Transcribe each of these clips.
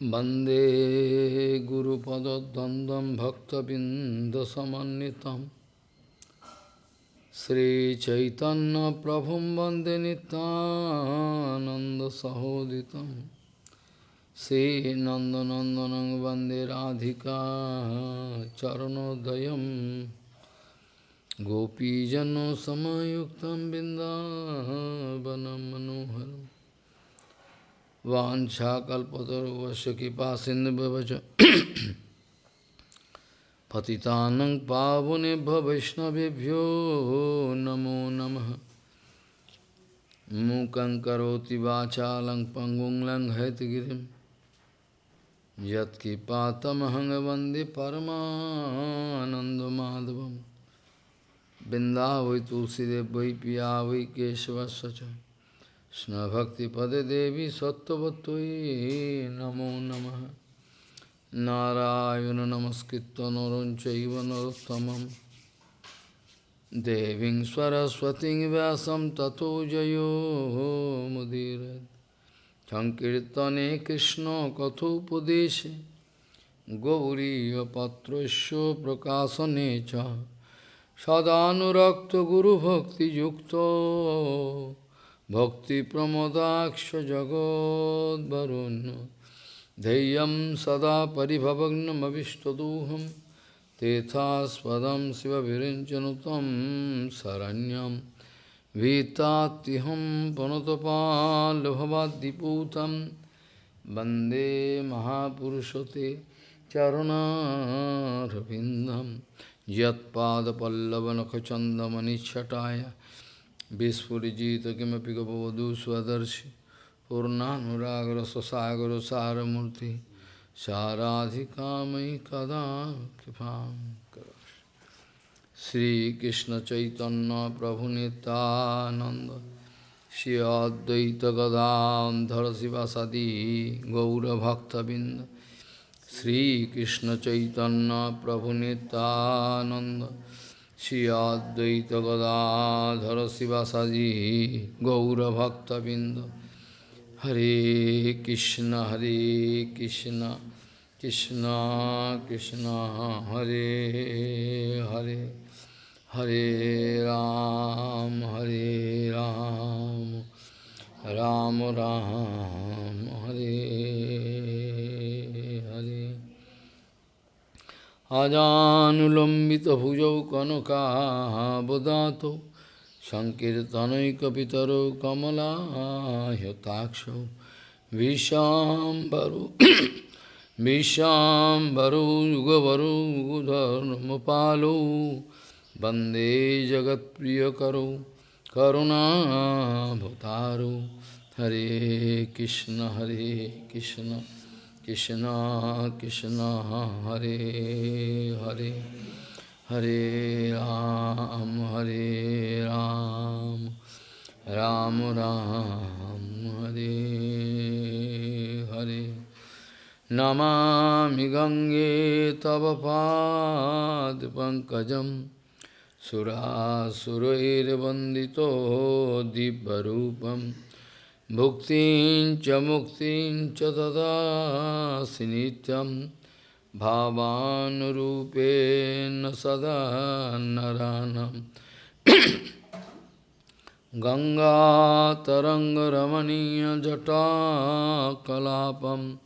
Bande Guru Pada Dandam Bhakta Bindasamanitam Sri Chaitanya Prabhum Bande Nitananda Sahoditam Sri Nanda Nandanang Bande Radhika Charanodayam. Gopijano Samayuktam Bindavanam Manoharam. वाछाकल्पतरुवश कृपा सिन्धुवच पतितानं पावनेभ्य वैष्णवेभ्यो नमो नमः। मूकं करोति वाचालं पङ्गुं लङ्घयतगिरिं यत्कृपातमहं वंदे परमानन्दमाधवं बिन्दा वै तुलसीदेव वै पिया वै केशवस्य Krishna Bhakti Pade Devi Sattvatvai Namo Namaha Narayana Namaskritta Naranchaiva Narottamam Deving Saraswati Vyasam Tato Jayo Mudirat Sankirtane Krishna Kathopadeshe Gauriya Patrasya Prakasane Cha Sadhanurakta Guru Bhakti Yukta भक्तिप्रमोदाक्ष जगोद्वरुण्य धैर्यं सदा परिभवग्नमविष्टदोहं तेथास्पदं शिवविरञ्चनुतं शरण्यं भीतात्युहं पनुतपाल्भवाद्दिपूतं वन्दे महापुरुषते चरुणारविन्दं यत्पादपल्लवनखचन्दमनिच्छटाय Vispurjita kimapi gopavadu swadarshi Purnanuragra sasagara saramurti Saradhikamai kada kipam karash Sri Krishna Chaitanya Prabhu Nityananda Shri Advaita Gadadhar Sivasadi Gaura Bhakta Binda Sri Krishna Chaitanya Prabhu Nityananda Shri Advaita Gadadhara Srivasadi Gaura Bhakta Binda Hare Krishna Hare Krishna Krishna Krishna Hare Hare Hare Ram Hare Ram Ram Ram Hare अजानुलम्बितभुजौ कनकाबदातौ सङ्कीर्तनैकपितरौ कमलायताक्षौ विशाम्बरौ विशाम्बरौ युगवरौ युगधर्मपालौ वन्दे जगत्प्रियकरौ करुणाभतारौ हरे कृष्ण हरे Krishna Krishna Krishna Hare Hare Hare Ram Hare Ram Ram Ram Hare Hare. Namami Gange Tava Pad Pankajam Sura Surair Vandito Dibbarupam Bhuktin cha muktin cha dadasi nityam bhavanurupena sada naranam Ganga taranga ramaniya jata kalapam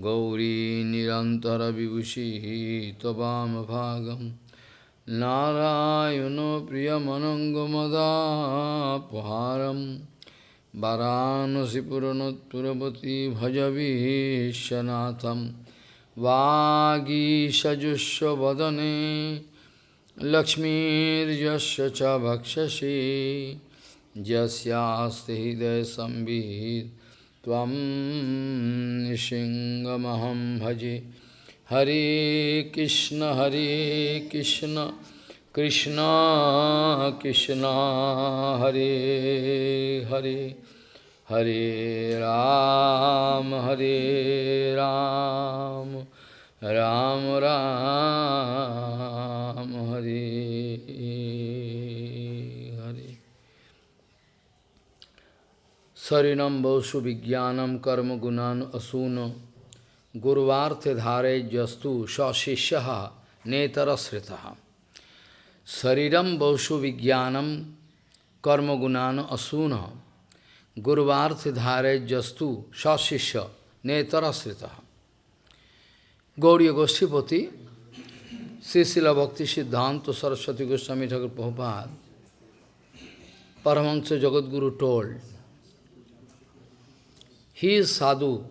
Gauri nirantara vibhushi tabam bhagam Narayano priyamanangamada paharam वाराणसीपुरनोत्पुरवती भजवीशनाथं वागीषजुष्वदने लक्ष्मीर्यस्य च भक्षसि यस्यास्ति हृदयसंवित् त्वं निशिङ्गमहं भजे हरे कृष्ण हरे Krishna Krishna, Krishna, Hare Hare, Hare Ram, Hare Ram, Ram Ram, Hare Hare. Sarinam Bhosu Vijnanam Karma Gunan Asuna Gurvarthe Dhare Jastu Shashishyaha Netarasritaha Sariram Baushu Vijnanam Karma Gunana Asuna Guruvarthidhare Jastu Shashisha Netarasrita Gauriya Goshtipati Srila Bhakti Siddhanta Saraswati Goswami Thakur Prabhupada Paramahansa Jagadguru told, he is sadhu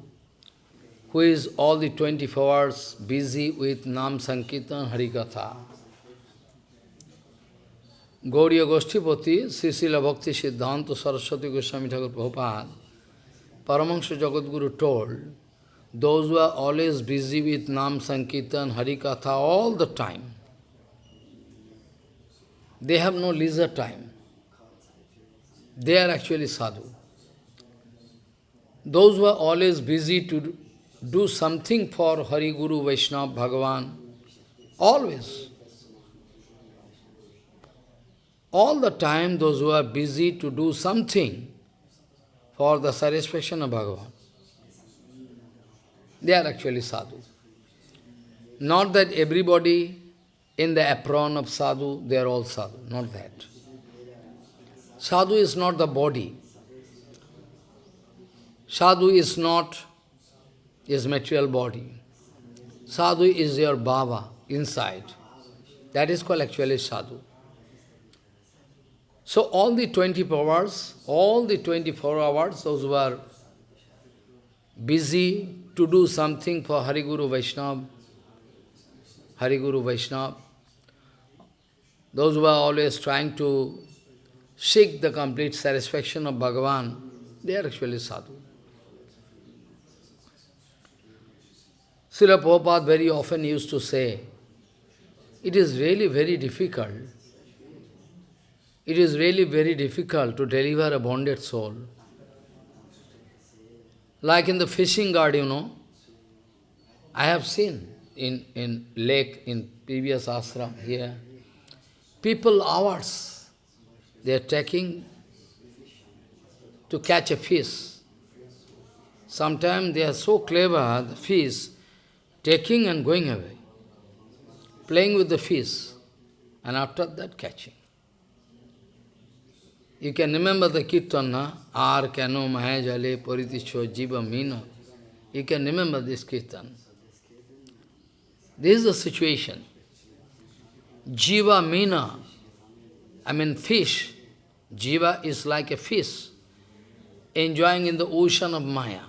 who is all the 24 hours busy with Nam Sankirtan Harikatha. Gauriya Goshtipati, Srila Bhakti Siddhanta Saraswati Goswami Thakur Prabhupada, Paramahansa Jagadguru told, those who are always busy with Nam Sankirtan, Harikatha all the time, they have no leisure time. They are actually sadhu. Those who are always busy to do something for Hari Guru, Vaishnava, Bhagavan, always. All the time those who are busy to do something for the satisfaction of Bhagavan. They are actually sadhu. Not that everybody in the apron of sadhu, they are all sadhu. Not that. Sadhu is not the body. Sadhu is not his material body. Sadhu is your bhava inside. That is called actually sadhu. So all the 24 hours, all the 24 hours, those who are busy to do something for Hari Guru Vaishnava, Hari Guru Vaishnava. Those who are always trying to seek the complete satisfaction of Bhagavan, they are actually sadhu. Srila Prabhupada very often used to say, it is really very difficult, it is really very difficult to deliver a bonded soul. Like in the fishing guard, you know, I have seen in, in lake, in previous ashram here, people hours, they are taking to catch a fish. Sometimes they are so clever, the fish, taking and going away, playing with the fish, and after that catching. You can remember the kirtan, Ar kano mahajale paritisho jiva mina. You can remember this kirtan. This is the situation. Jiva mina, I mean fish. Jiva is like a fish enjoying in the ocean of Maya.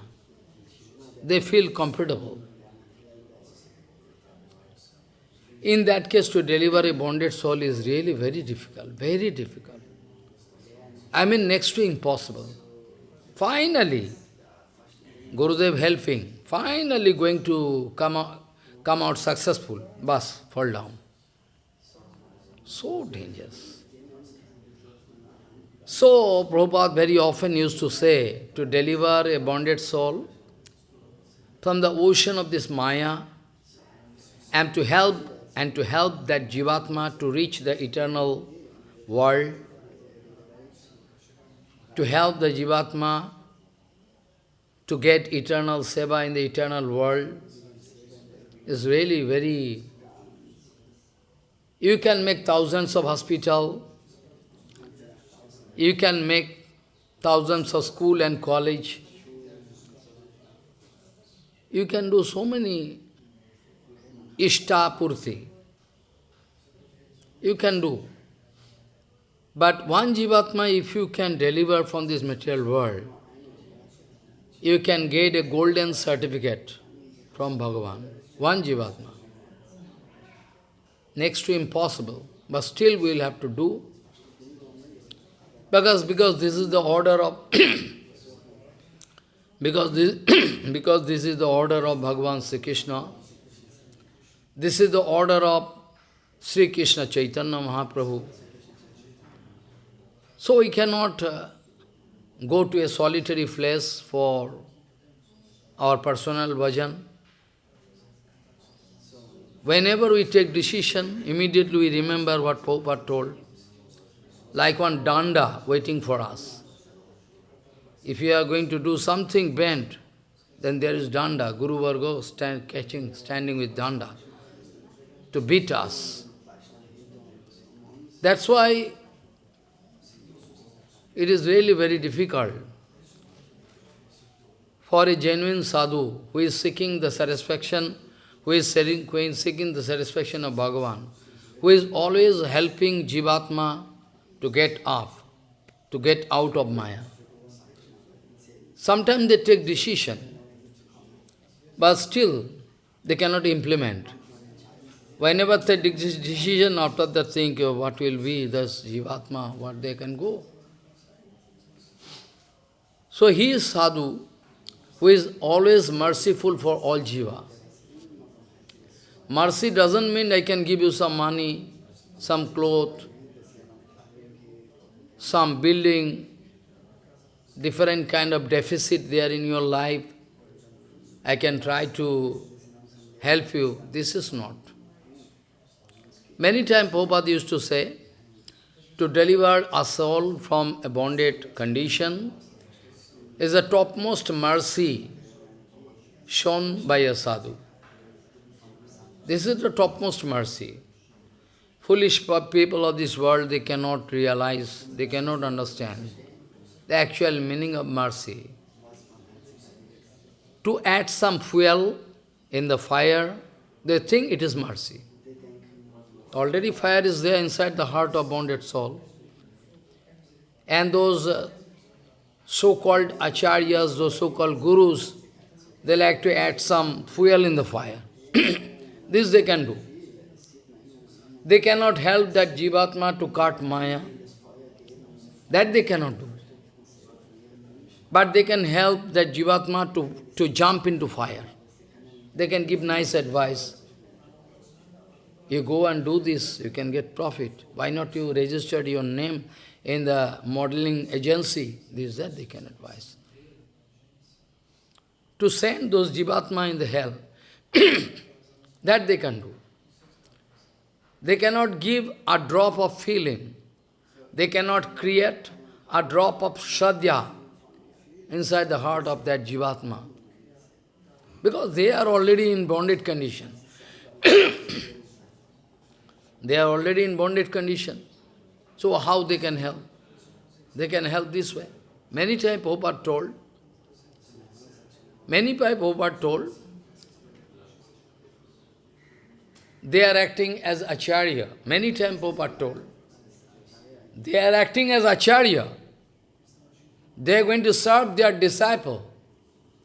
They feel comfortable. In that case, to deliver a bonded soul is really very difficult, very difficult. I mean next to impossible. Finally, Gurudev helping, finally going to come out, come out successful, bus, fall down. So dangerous. So, Prabhupada very often used to say, to deliver a bonded soul from the ocean of this Maya, and to help, and to help that Jivatma to reach the eternal world, to help the Jivatma to get eternal seva in the eternal world is really very... You can make thousands of hospital, you can make thousands of school and college, you can do so many ishta purti. You can do. But one Jivatma, if you can deliver from this material world, you can get a golden certificate from Bhagavan. One Jivatma. Next to impossible, but still we will have to do. Because, because this is the order of because this because this is the order of Bhagavan Sri Krishna. This is the order of Sri Krishna Chaitanya Mahaprabhu. So we cannot uh, go to a solitary place for our personal bhajan. Whenever we take decision, immediately we remember what Prabhupada told. Like one danda waiting for us. If you are going to do something bent, then there is danda, Guru Vargo stand, catching, standing with danda to beat us. That's why it is really very difficult for a genuine sadhu who is seeking the satisfaction, who is seeking the satisfaction of Bhagavan, who is always helping Jivatma to get up, to get out of Maya. Sometimes they take decision, but still they cannot implement. Whenever they take decision, after that think what will be, this Jivatma, what they can go. So he is sadhu, who is always merciful for all jiva. Mercy doesn't mean I can give you some money, some cloth, some building, different kind of deficit there in your life. I can try to help you. This is not. Many times Prabhupada used to say, to deliver a soul from a bonded condition, is the topmost mercy shown by a sadhu. This is the topmost mercy. Foolish people of this world, they cannot realize, they cannot understand the actual meaning of mercy. To add some fuel in the fire, they think it is mercy. Already fire is there inside the heart of bonded soul. And those uh, so-called acharyas, those so-called gurus, they like to add some fuel in the fire. this they can do. They cannot help that jivatma to cut maya. That they cannot do. But they can help that jivatma to, to jump into fire. They can give nice advice. You go and do this, you can get profit. Why not you register your name in the modeling agency, this that they can advise. To send those jivatma in the hell, that they can do. They cannot give a drop of feeling. They cannot create a drop of shraddha inside the heart of that jivatma. Because they are already in bonded condition. they are already in bonded condition. So how they can help? They can help this way. Many times Prabhupada told, many times Prabhupada told, they are acting as acharya. Many times Prabhupada told, they are acting as acharya. They are going to serve their disciple.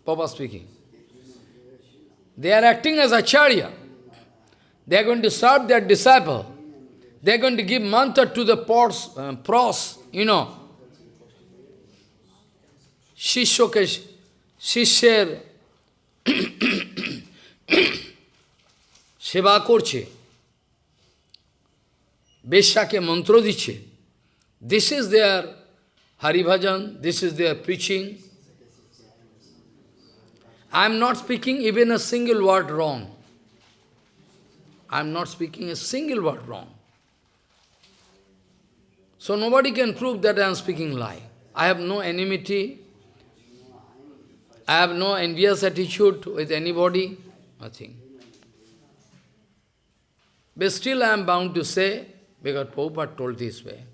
Papa speaking. They are acting as acharya. They are going to serve their disciple. They are going to give mantra to the pros, uh, pros you know. শিষ্যকে শিষ্যের সেবা করছে বেশ্যাকে মন্ত্র দিচ্ছে this is their Haribhajan this is there preaching I am not speaking even a single word wrong. I am not speaking a single word wrong. So nobody can prove that I am speaking lie. I have no enmity. I have no envious attitude with anybody. Nothing. But still I am bound to say, because Prabhupada told this way.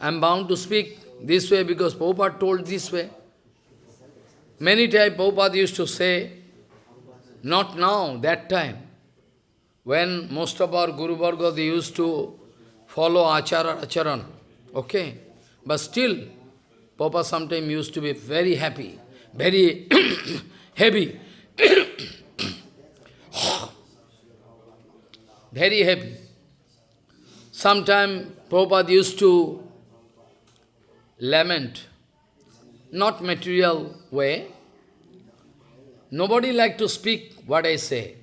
I am bound to speak this way because Prabhupada told this way. Many times Prabhupada used to say, not now, that time. When most of our Guru Varga, they used to follow Achara Acharan, okay? But still, Papa sometimes used to be very happy, very heavy, very happy. Sometimes Prabhupada used to lament, not material way. Nobody like to speak what I say.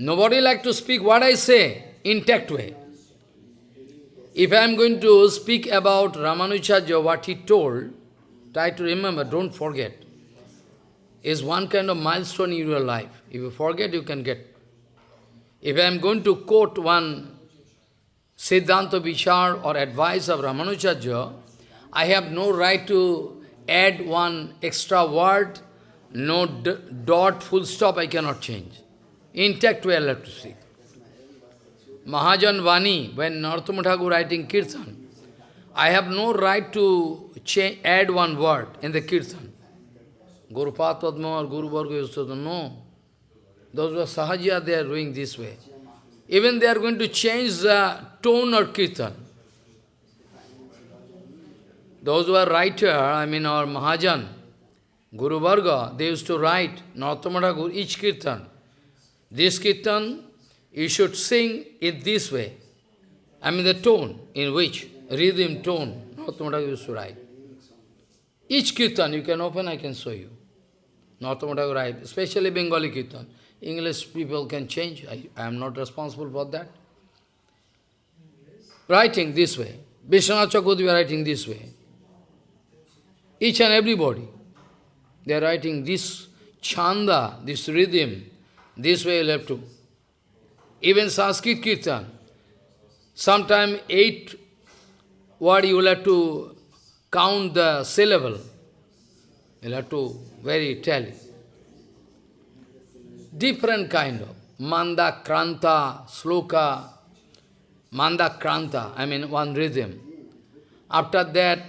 Nobody like to speak what I say, in intact way. If I am going to speak about Ramanujacharya, what he told, try to remember, don't forget, is one kind of milestone in your life. If you forget, you can get. If I am going to quote one Siddhanta Vichar or advice of Ramanujacharya, I have no right to add one extra word, no dot, full stop, I cannot change. Intact way I have to see. Mahajan Vani, when Narottama Thakur writing Kirtan, I have no right to add one word in the Kirtan. Guru Padma or Guru Varga used to know. Those are Sahaja, they are doing this way. Even they are going to change the tone or Kirtan. Those who are writer, I mean our Mahajan, Guru Varga, they used to write, Narottama each Kirtan. This Kirtan, you should sing it this way. I mean the tone in which, rhythm tone, Narottama used to write. Each Kirtan, you can open, I can show you. Narottama write, especially Bengali Kirtan. English people can change, I, I am not responsible for that. Writing this way. Vishwanath Chakravarti writing this way. Each and everybody. They are writing this chanda, this rhythm, this way you have to. Even Sanskrit Kirtan, sometime eight word you will have to count the syllable. You will have to very tally. Different kind of manda, kranta, sloka, manda, kranta, I mean one rhythm. After that,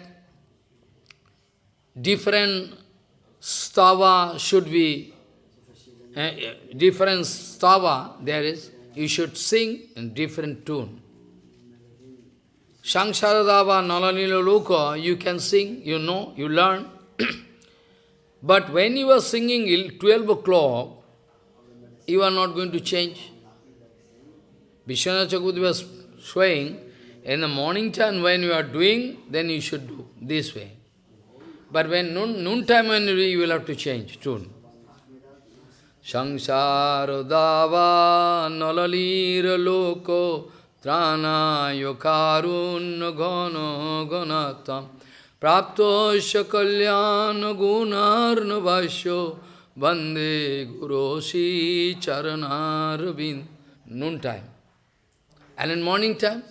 different stava should be, uh, different stava there is, you should sing in different tune. Sangsaradava Nalanila Loka, you can sing, you know, you learn. but when you are singing 12 o'clock, you are not going to change. Vishwanath Chakravarti was showing, in the morning time when you are doing, then you should do this way. But when noon, noon time when you will have to change tune. Nalalira loko tranayo karunna gana ganatam praptosya kalyana gunarna vasyo bande gurosi charanarvind. Noon time. And in morning time,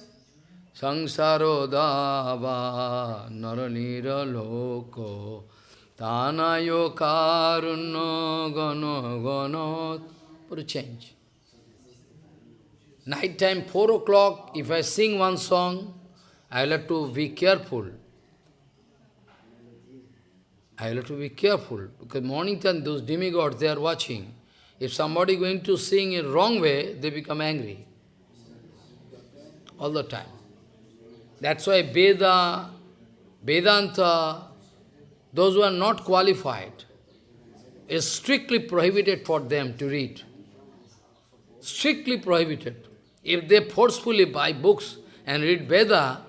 naranira loko tanayo karunno gano gano Put a change. Night time, 4 o'clock, if I sing one song, I will have to be careful. I will have to be careful, because morning time, those demigods, they are watching. If somebody going to sing in wrong way, they become angry. All the time. That's why Veda, Vedanta, those who are not qualified, is strictly prohibited for them to read. Strictly prohibited. If they forcefully buy books and read Veda,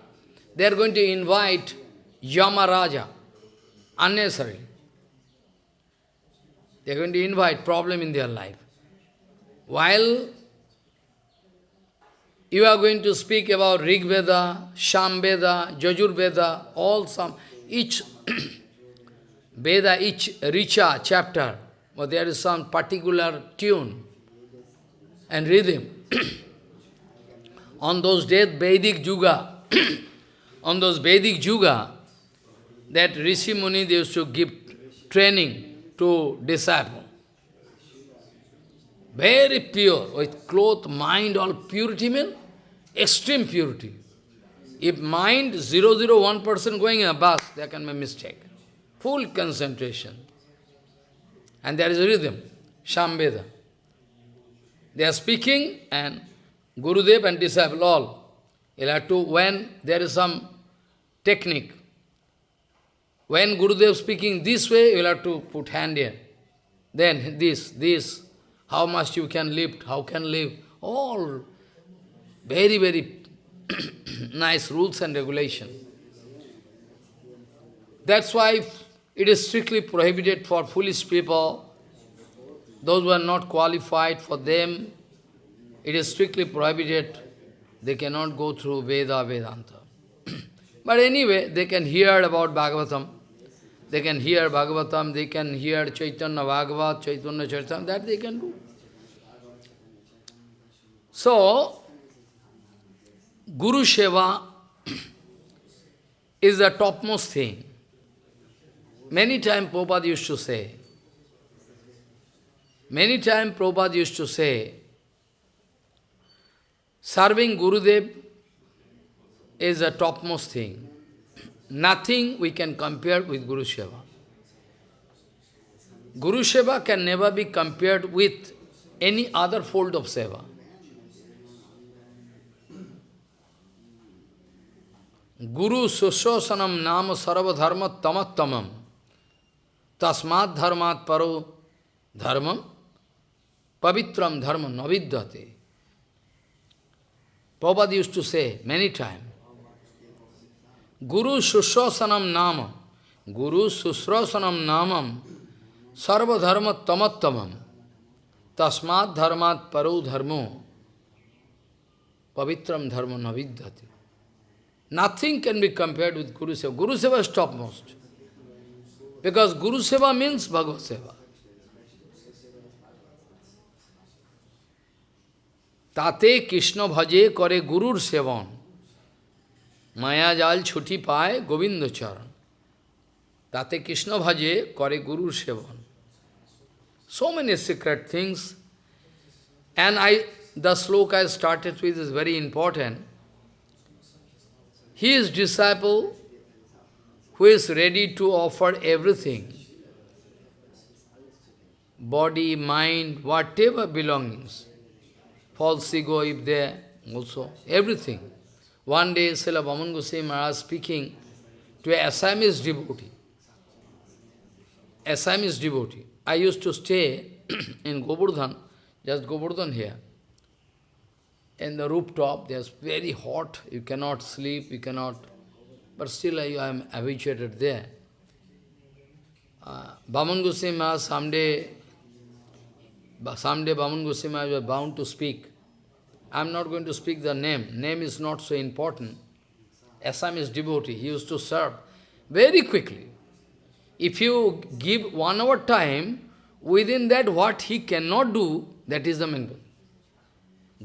they are going to invite Yamaraja, unnecessarily. They are going to invite problem in their life. While you are going to speak about Rig Veda, Sham Veda, Jajur Veda, all some, each Veda, each Richa chapter, but there is some particular tune and rhythm. on those days, Vedic Yuga, on those Vedic Yuga, that Rishi Muni, they used to give training to disciple. Very pure, with cloth, mind, all purity mean extreme purity. If mind 001% going in a bus, there can be mistake. Full concentration. And there is a rhythm, Shambheda. They are speaking and Gurudev and disciple all. You'll have to, when there is some technique, when Gurudev speaking this way, you'll have to put hand here. Then this, this, how much you can lift, how can live, all very, very nice rules and regulation. That's why it is strictly prohibited for foolish people, those who are not qualified for them, it is strictly prohibited. They cannot go through Veda, Vedanta. but anyway, they can hear about Bhagavatam. They can hear Bhagavatam, they can hear Chaitanya Bhagavat, Chaitanya Chaitanya, that they can do. So, Guru Seva, is the topmost thing. Many times Prabhupada used to say, many times Prabhupada used to say, serving Gurudev is the topmost thing. Nothing we can compare with Guru Seva. Guru Seva can never be compared with any other fold of Seva. Guru Sushosanam Nama Sarva Dharma Tamattamam Tasmat Dharmat Paro Dharmam Pavitram Dharma Navidyate. Prabhupada used to say many times, Guru Sushosanam Nama Guru Susrosanam Namam Sarva Dharma Tamattamam Tasmat Dharmat Paro Dharmo Pavitram Dharma Navidyate. Nothing can be compared with Guru Seva. Guru Seva is topmost. Because Guru Seva means Bhagavad Seva. Tate Krishna bhaje kare Guru sevan. Maya jal chuti paye Govinda charan. Tate Krishna bhaje kare Guru sevan. So many secret things. And I, the sloka I started with is very important. His disciple who is ready to offer everything. Body, mind, whatever belongings. False ego if there, also, everything. One day, Srila Vaman Goswami Maharaj speaking to a Assamese devotee. Assamese devotee. I used to stay in Govardhan, just Govardhan here. In the rooftop, there's very hot, you cannot sleep, you cannot, but still I am habituated there. Uh, Bhaman Goswami Maharaj someday, someday Bhaman Goswami Maharaj was bound to speak. I am not going to speak the name, name is not so important. Assamese devotee, he used to serve very quickly. If you give one hour time, within that what he cannot do, that is the main point.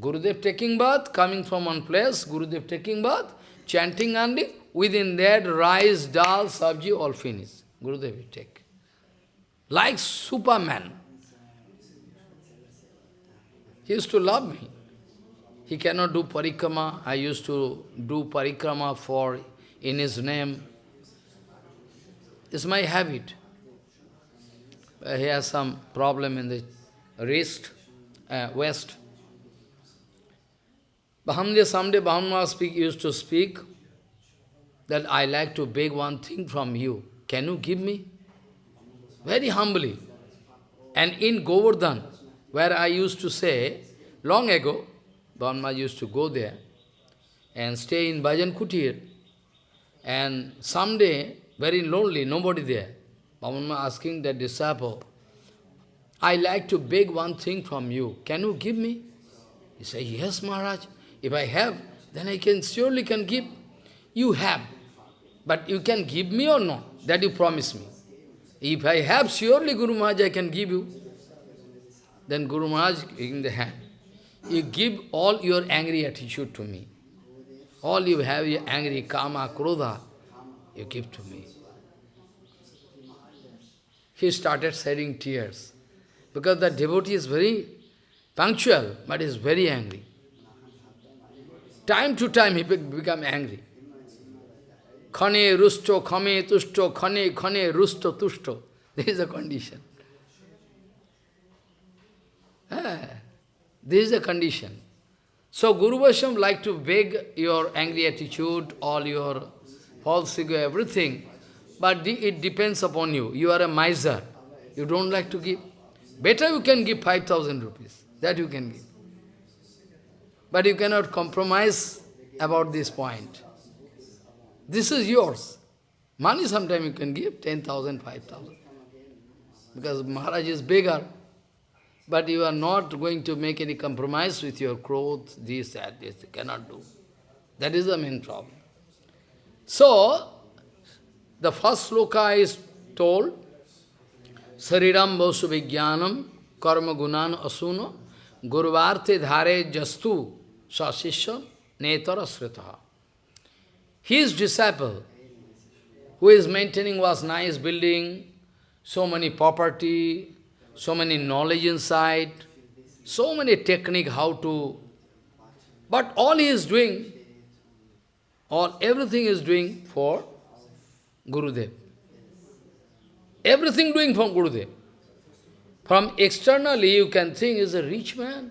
Gurudev taking bath, coming from one place, Gurudev taking bath, chanting and within that rice, dal, sabji, all finished. Gurudev will take. Like Superman. He used to love me. He cannot do parikrama. I used to do parikrama for in his name. It's my habit. Uh, he has some problem in the wrist, uh, west. Bahamdev someday Bahamma speak, used to speak that I like to beg one thing from you. Can you give me? Very humbly. And in Govardhan, where I used to say, long ago, Bahamma used to go there and stay in Bhajan Kutir. And someday, very lonely, nobody there. Bahamma asking the disciple, I like to beg one thing from you. Can you give me? He said, yes, Maharaj. If I have, then I can surely can give. You have. But you can give me or not? That you promise me. If I have, surely Guru Maharaj I can give you. Then Guru Maharaj in the hand. You give all your angry attitude to me. All you have, your angry, kama, krodha, you give to me. He started shedding tears. Because the devotee is very punctual, but is very angry. Time to time he become angry. Khane rusto, khame tusto, khane khane rusto tusto. This is the condition. This is the condition. So Guru Vaishnava like to beg your angry attitude, all your false ego, everything. But it depends upon you. You are a miser. You don't like to give. Better you can give 5,000 rupees. That you can give. But you cannot compromise about this point. This is yours. Money sometimes you can give 10,000, 5,000. Because Maharaj is bigger. But you are not going to make any compromise with your clothes, this, that, this. You cannot do. That is the main problem. So, the first sloka is told, Sariram Vasu Vijnanam Karma Gunan Asuno Gurvarte Dhare Jastu Sasishya Netara Sritaha. His disciple, who is maintaining was nice building, so many property, so many knowledge inside, so many technique how to, but all he is doing, all everything is doing for Gurudev. Everything doing from Gurudev. From externally you can think is a rich man.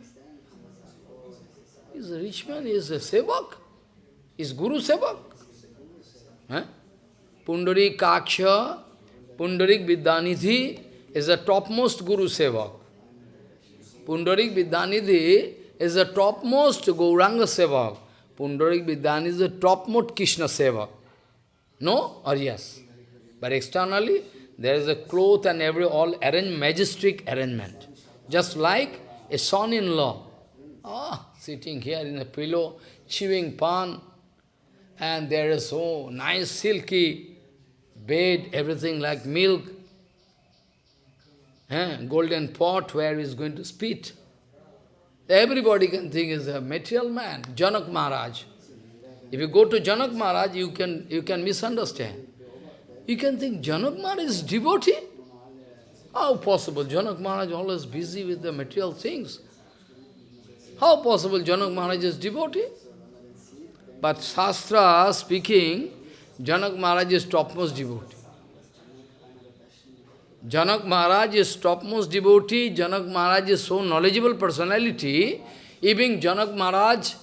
He's a rich man, he is a sevak. Is Guru sevak. Huh? Pundarik Kaksha, Pundarik Vidyanidhi is the topmost Guru Sevak. Pundarik Vidyanidhi is the topmost Gauranga Sevak. Pundarik Vidyanidhi is the topmost Krishna Sevak. No or yes? But externally, there is a cloth and every all arranged, majestic arrangement. Just like a son-in-law. Ah, sitting here in a pillow, chewing pan, and there is so nice silky bed, everything like milk, eh, golden pot where he is going to spit. Everybody can think is a material man, Janak Maharaj. If you go to Janak Maharaj, you can, you can misunderstand. You can think Janak Maharaj is devotee? How possible? Janak Maharaj always busy with the material things. How possible Janak Maharaj is devotee? But Shastra speaking, Janak Maharaj is topmost devotee. Janak Maharaj is topmost devotee, Janak Maharaj is so knowledgeable personality, even Janak Maharaj,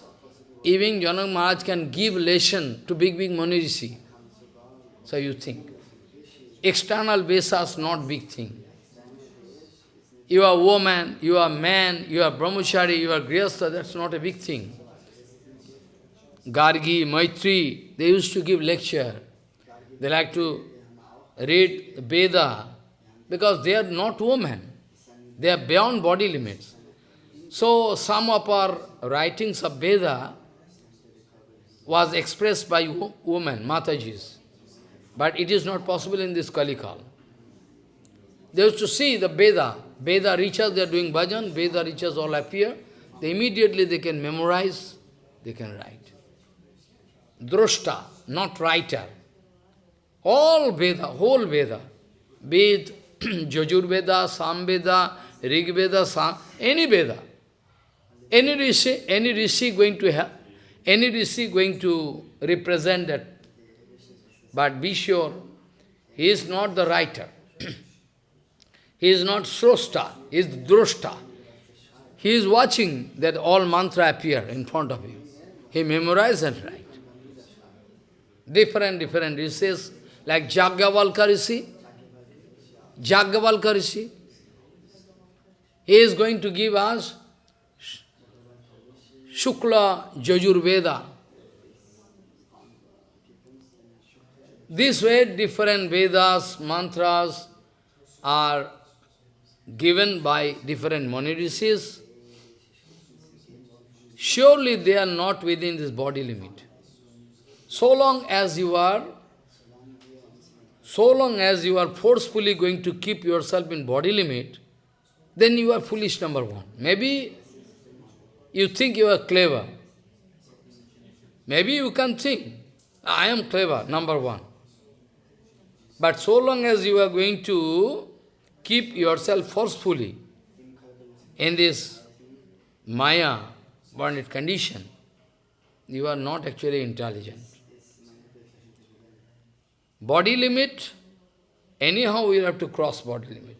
even Janak Maharaj can give lesson to big, big Mani Rishi. So you think. External Vesas not big thing. You are woman, you are man, you are brahmachari, you are grihastha, that's not a big thing. Gargi, Maitri, they used to give lecture. They like to read Veda because they are not women. They are beyond body limits. So some of our writings of Veda was expressed by women, Matajis. But it is not possible in this Kalikal. They used to see the Veda. Veda riches, they are doing bhajan, Veda riches all appear. They immediately they can memorize, they can write droshta, not writer. All Veda, whole Veda, be it Jajur Veda, Sam Veda, Rig Veda, Sam, any Veda, any Rishi, any Rishi going to have, any Rishi going to represent that. But be sure, he is not the writer. he is not Srosta, he is Droshta. He is watching that all mantra appear in front of him. He memorizes and writes. Different, different rishis, like Jagyavalka Rishi. Jagyavalka Rishi. He is going to give us Shukla Jajurveda. This way, different Vedas, mantras are given by different Mani Rishis. Surely they are not within this body limit. So long as you are, so long as you are forcefully going to keep yourself in body limit, then you are foolish, number one. Maybe you think you are clever. Maybe you can think, I am clever, number one. But so long as you are going to keep yourself forcefully in this Maya, bonded condition, you are not actually intelligent. Body limit, anyhow we have to cross body limit.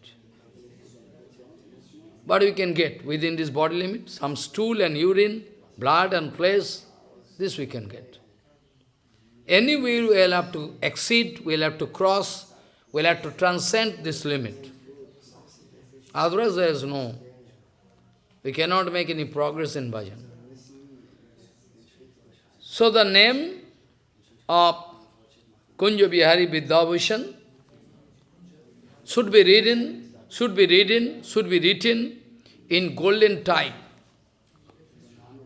But we can get within this body limit, some stool and urine, blood and flesh, this we can get. Anyway, we will have to exceed, we will have to cross, we will have to transcend this limit. Otherwise there is no, we cannot make any progress in bhajan. So the name of Kunja Bihari should be written, should be written, should be written in golden type.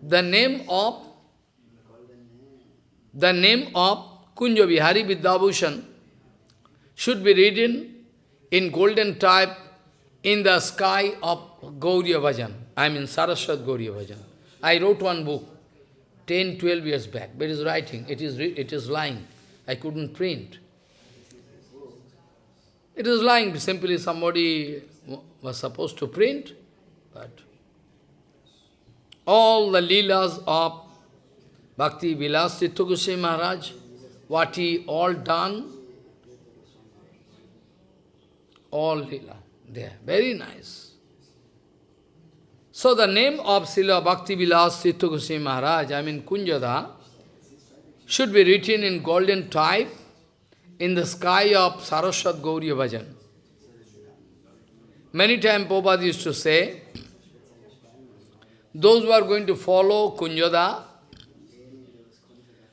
The name of the name of Kunja Bihari should be written in golden type in the sky of Gauriya Bhajan. I mean Saraswat Gauriya Bhajan. I wrote one book 10, 12 years back, but it is writing, it is, it is lying. I couldn't print. It is lying, simply somebody was supposed to print, but all the leelas of Bhakti Vilas Chitta Maharaj, what he all done, all leela, there, very nice. So the name of Srila Bhakti Vilas Chitta Maharaj, I mean Kunjada, should be written in golden type in the sky of Saraswat Gauriya Bhajan. Many times Prabhupada used to say, those who are going to follow Kunjada,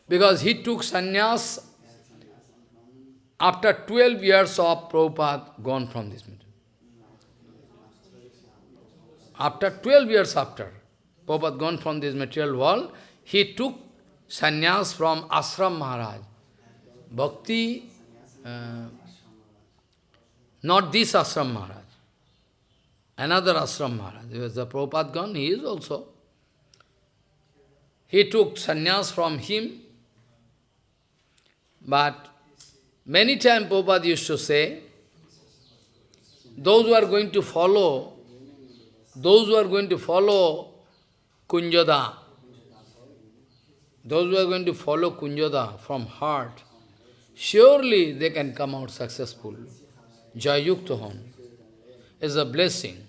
because he took sannyas after 12 years of Prabhupada gone from this meeting. After 12 years after Prabhupada gone from this material world, he took sannyas from Ashram Maharaj. Bhakti, uh, not this Ashram Maharaj, another Ashram Maharaj. Because the Prabhupada gone, he is also. He took sannyas from him, but many times Prabhupada used to say, those who are going to follow, those who are going to follow Kunjada, those who are going to follow Kunjada from heart, surely they can come out successful. Jayukta is a blessing.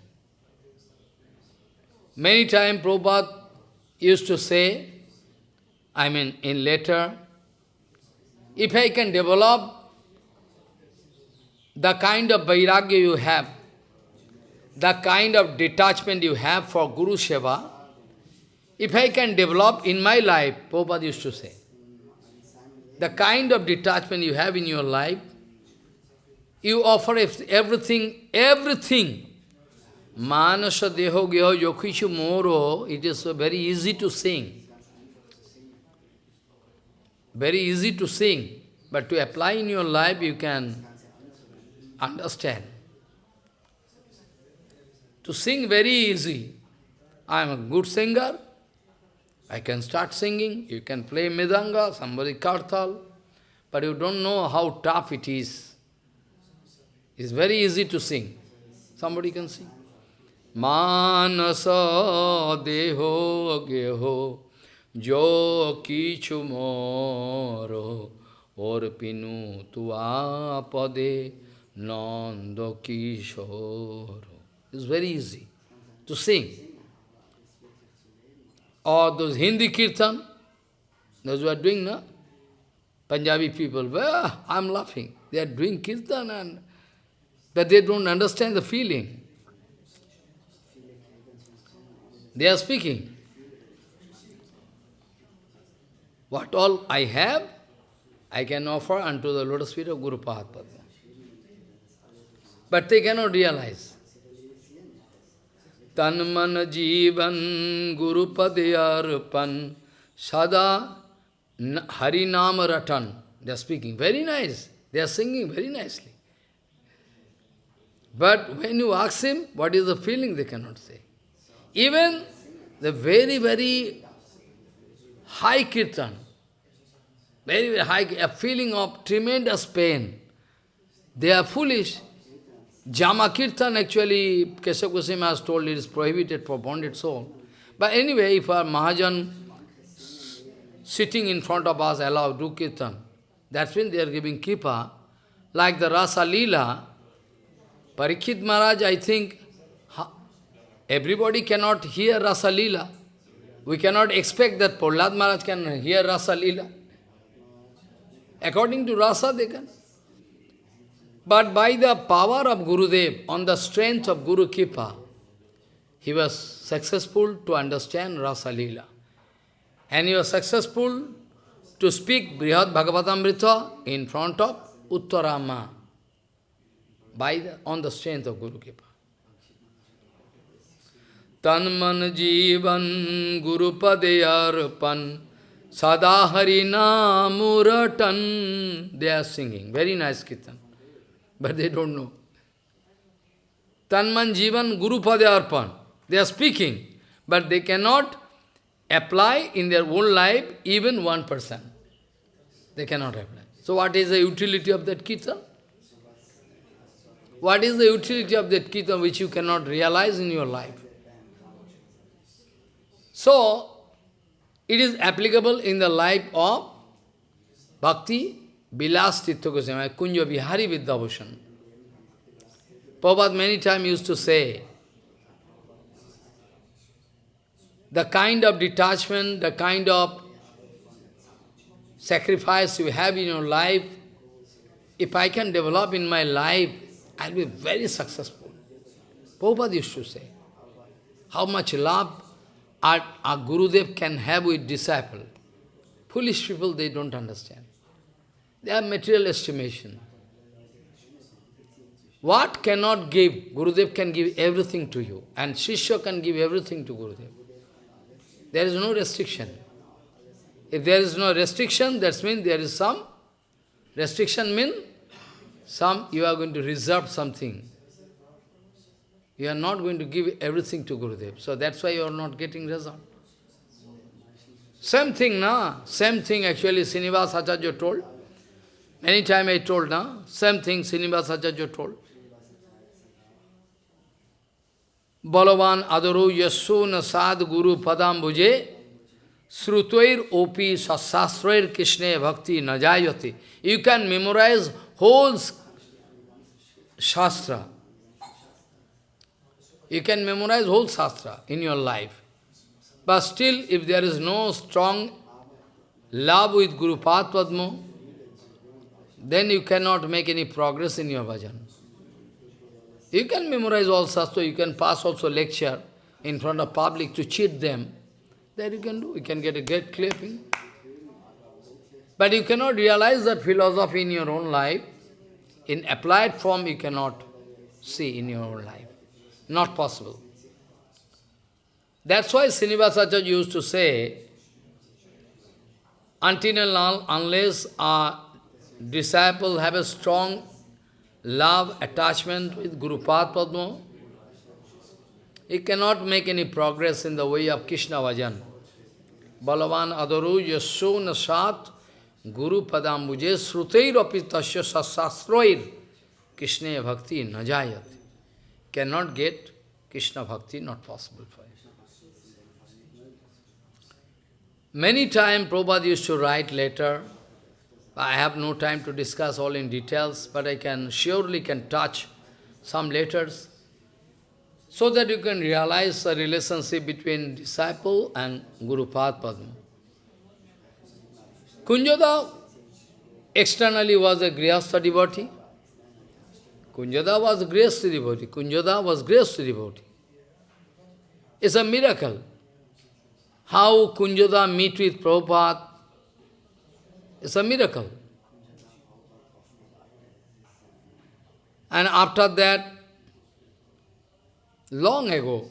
Many times Prabhupada used to say, I mean in letter, if I can develop the kind of vairagya you have, the kind of detachment you have for Guru Seva, if I can develop in my life, Prabhupada used to say, the kind of detachment you have in your life, you offer everything, everything. Manasa deho gyo yokishu moro, it is very easy to sing. Very easy to sing, but to apply in your life, you can understand. To sing very easy. I am a good singer, I can start singing, you can play mridanga, somebody kartal, but you don't know how tough it is. It's very easy to sing. Somebody can sing. Manasa deho geho jo kichu moro or pinu pade nando kishoro. It's very easy to sing or those Hindi kirtan, those who are doing, no? Punjabi people, well, I'm laughing. They are doing kirtan, and but they don't understand the feeling. They are speaking. What all I have, I can offer unto the lotus feet of Guru Padma. But they cannot realize. तन मन जीवन गुरुपद अर्पण सदा हरि नाम रटन they are speaking very nice they are singing very nicely But when you ask him, what is the feeling, they cannot say. Even the very, very high kirtan, very, very high, a feeling of tremendous pain, they are foolish. Jama Kirtan actually, Keshav Goswami has told it is prohibited for bonded soul. But anyway, if our Mahajan sitting in front of us allow do Kirtan, that's when they are giving Kripa. Like the Rasa Leela, Parikshit Maharaj, I think, everybody cannot hear Rasa Leela. We cannot expect that Prahlad Maharaj can hear Rasa Leela. According to Rasa, they can. But by the power of Gurudev, on the strength of Guru Kripa, he was successful to understand Rasa Leela. And he was successful to speak Brihad Bhagavatamrita in front of Uttarama by the, on the strength of Guru Kripa. Tan man jivan guru padeyarpan sada hari namuratan. They are singing. Very nice kirtan but they don't know. Tanman Jivan Guru Arpan. They are speaking, but they cannot apply in their own life even one person. They cannot apply. So what is the utility of that kirtan? What is the utility of that kirtan which you cannot realize in your life? So, it is applicable in the life of Bhakti Bilas Tirtha Goswami, Kunja Vihari Vidyabhushan. Prabhupada many times used to say, the kind of detachment, the kind of sacrifice you have in your life, if I can develop in my life, I'll be very successful. Prabhupada used to say, how much love our, our Gurudev can have with disciple. Foolish people, they don't understand. They have material estimation. What cannot give? Gurudev can give everything to you. And Shishya can give everything to Gurudev. There is no restriction. If there is no restriction, that means there is some restriction means some you are going to reserve something. You are not going to give everything to Gurudev. So that's why you are not getting result. Same thing, na? Same thing actually Srinivas Acharya told. Many times I told, na? Same thing Srinivas Acharya told. Balavan adaru yasu nasad guru padam bhuje srutoir opi sasasroir krishne bhakti najayati. You can memorize whole shastra. You can memorize whole shastra in your life. But still, if there is no strong love with Guru Padma, then you cannot make any progress in your bhajan. You can memorize all shastra, you can pass also lecture in front of public to cheat them. That you can do, you can get a great clapping. But you cannot realize that philosophy in your own life. In applied form, you cannot see in your own life. Not possible. That's why Srinivasacharya used to say, until and unless a disciple have a strong love, attachment with Guru Padma, he cannot make any progress in the way of Krishna Vajan. Balavan adaru yasu nasat guru padambuje sruteir apitasya sasastroir Krishna bhakti najayat. Cannot get Krishna bhakti, not possible for him. Many times Prabhupada used to write letter, I have no time to discuss all in details, but I can surely can touch some letters so that you can realize the relationship between disciple and Guru Padma. Kunjada externally was a Grihastha devotee. Kunjada was a Grihastha devotee. Kunjada was Grihastha devotee. It's a miracle. How Kunjada meet with Prabhupada it's a miracle. And after that, long ago,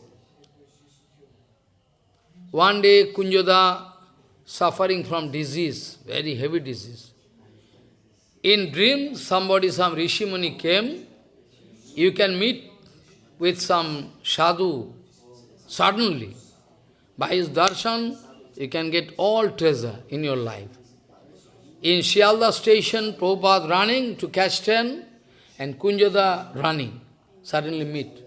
one day Kunjada suffering from disease, very heavy disease. In dream, somebody, some Rishi Muni came, you can meet with some sadhu suddenly. By his darshan, you can get all treasure in your life. In Shialda station, Prabhupada running to catch train, and Kunjada running, suddenly meet.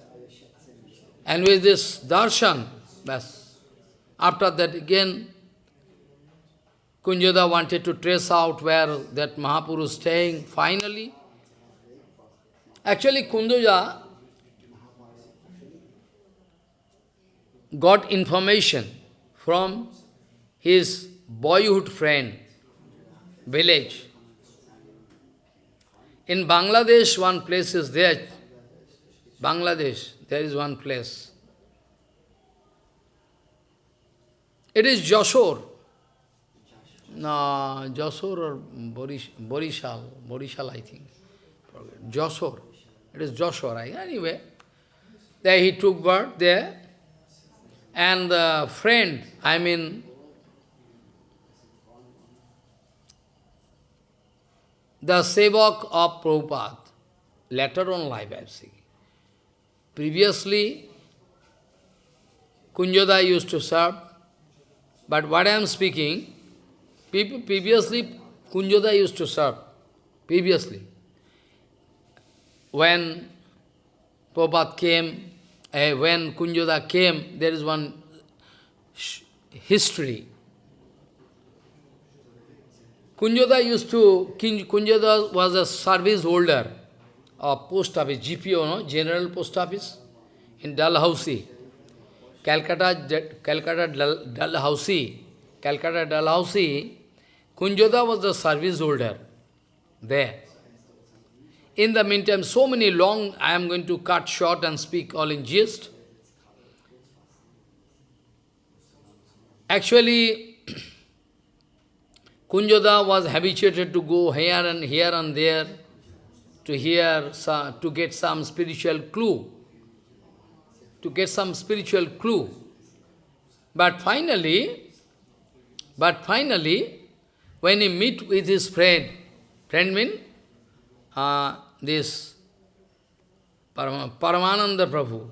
And with this darshan, bas. After that again, Kunjada wanted to trace out where that Mahapurush staying. Finally, actually Kunjada got information from his boyhood friend, village. In Bangladesh, one place is there. Bangladesh, there is one place. It is Joshore. No, Joshore or Borish, Borishal, Borishal, I think. Joshore. It is Joshore. Anyway, there he took birth there. And the friend, I mean, the Sevak of Prabhupada, later on life I see. Previously, Kunjada used to serve, but what I am speaking, people previously Kunjada used to serve, previously. When Prabhupada came, uh, when Kunjoda came, there is one history. Kunjoda used to, Kunjoda was a service holder of post office, GPO, no? General Post Office, in Dalhousie. Calcutta, Calcutta Dalhousie, Calcutta Dalhousie, Kunjoda was the service holder there. In the meantime, so many long, I am going to cut short and speak all in gist. Actually, Kunjoda was habituated to go here and here and there to hear, to get some spiritual clue, to get some spiritual clue. But finally, but finally, when he meet with his friend, friend mean, uh, this Paramananda Prabhu.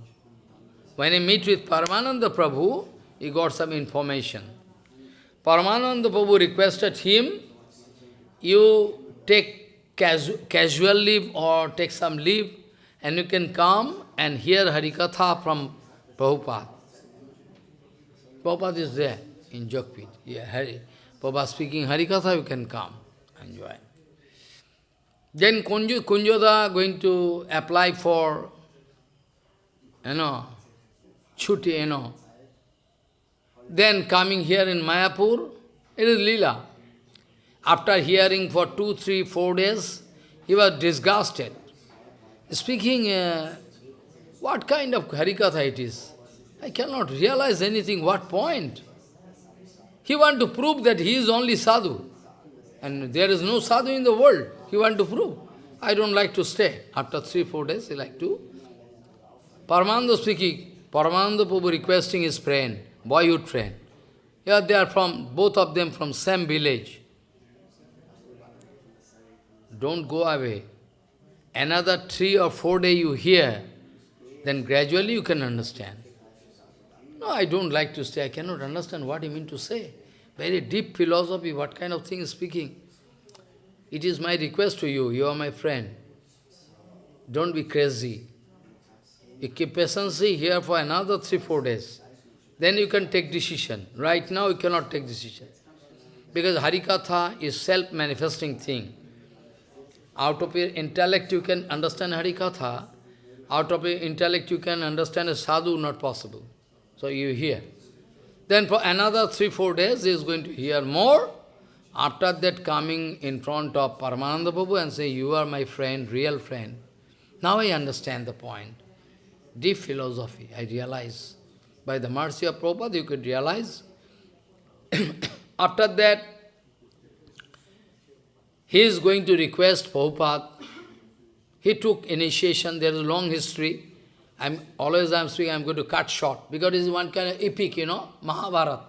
When he meet with Paramananda Prabhu, he got some information. Paramananda Prabhu requested him, you take casu casual leave or take some leave and you can come and hear Harikatha from Prabhupada. Prabhupada is there in Jogpit. Yeah, Hari. Prabhupada speaking Harikatha, you can come, and enjoy. Then Kunju, Kunjoda going to apply for, you know, chuti, you know. Then coming here in Mayapur, it is lila. After hearing for two, three, four days, he was disgusted. Speaking, uh, what kind of Harikatha it is? I cannot realize anything, what point? He want to prove that he is only sadhu. And there is no sadhu in the world. He want to prove. I don't like to stay. After three, four days, he like to. Paramananda speaking, Paramananda Prabhu requesting his friend, boyhood friend. Yeah, they are from, both of them from same village. Don't go away. Another three or four day you hear, then gradually you can understand. No, I don't like to stay. I cannot understand what he mean to say. Very deep philosophy, what kind of thing is speaking. It is my request to you, you are my friend. Don't be crazy. You keep patience here for another three, four days. Then you can take decision. Right now you cannot take decision. Because Harikatha is self-manifesting thing. Out of your intellect you can understand Harikatha. Out of your intellect you can understand a sadhu, not possible. So you hear. Then for another three, four days he is going to hear more. After that coming in front of Paramananda Prabhu and say, you are my friend, real friend. Now I understand the point. Deep philosophy, I realize. By the mercy of Prabhupada, you could realize. After that, he is going to request Prabhupada. He took initiation, there is a long history. I'm always I'm speaking, I'm going to cut short, because it is one kind of epic, you know, Mahabharata.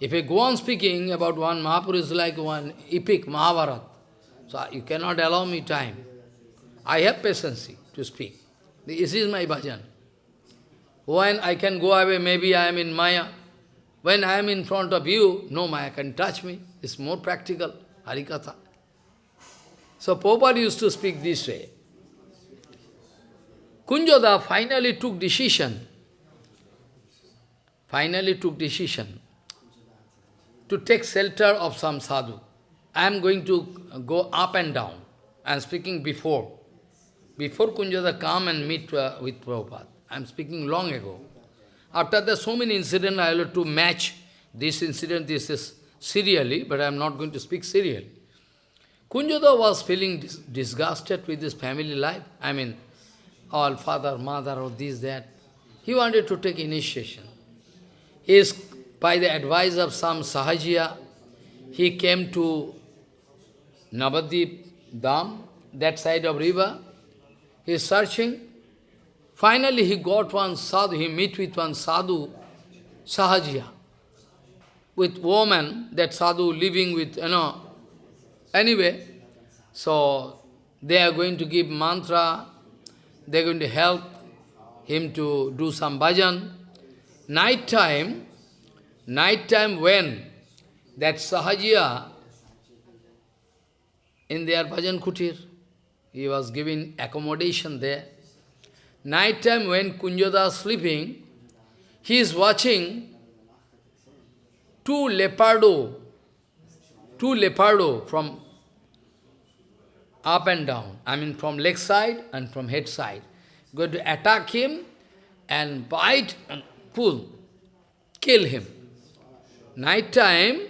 If I go on speaking about one Mahaprabhu is like one epic Mahabharata. So uh, you cannot allow me time. I have patience to speak. This is my bhajan. When I can go away, maybe I am in Maya. When I am in front of you, no Maya can touch me. It's more practical, Harikatha. So Prabhupada used to speak this way. Kunjoda finally took decision. Finally took decision to take shelter of some sadhu. I am going to go up and down. I am speaking before. Before Kunjada come and meet uh, with Prabhupada. I am speaking long ago. After that, so many incidents, I have to match this incident, this is serially, but I am not going to speak serially. Kunjada was feeling dis disgusted with his family life. I mean, all father, mother, or this, that. He wanted to take initiation. He is by the advice of some Sahajiya, he came to Navadvip Dham, that side of river. He is searching. Finally, he got one sadhu, he meet with one sadhu, Sahajiya, with woman, that sadhu living with, you know. Anyway, so they are going to give mantra, they are going to help him to do some bhajan. Night time, Night time when that Sahajiya in their bhajan kutir, he was giving accommodation there. Night time when Kunjoda is sleeping, he is watching two leopardo, two leopardo from up and down. I mean from leg side and from head side. Going to attack him and bite and pull, kill him. Night time,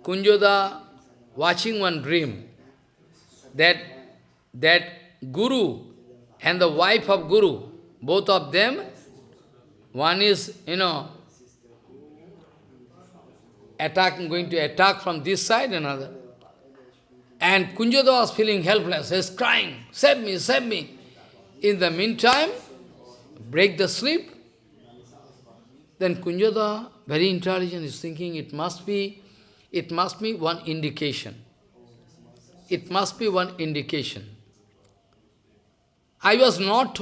Kunjoda watching one dream that that Guru and the wife of Guru, both of them, one is, you know, attacking, going to attack from this side, another. And Kunjoda was feeling helpless, he's crying, save me, save me. In the meantime, break the sleep. Then Kunjoda, very intelligent, is thinking it must be, it must be one indication. It must be one indication. I was not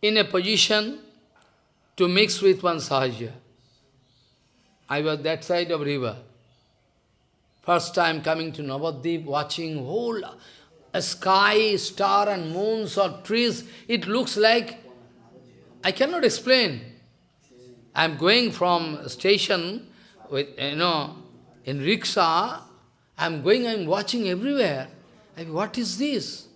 in a position to mix with one sahaja. I was that side of river. First time coming to Navadvip, watching whole uh, sky, star and moons or trees, it looks like, I cannot explain. I am going from station with, you know, in rickshaw, I am going, I am watching everywhere. I mean, what is this?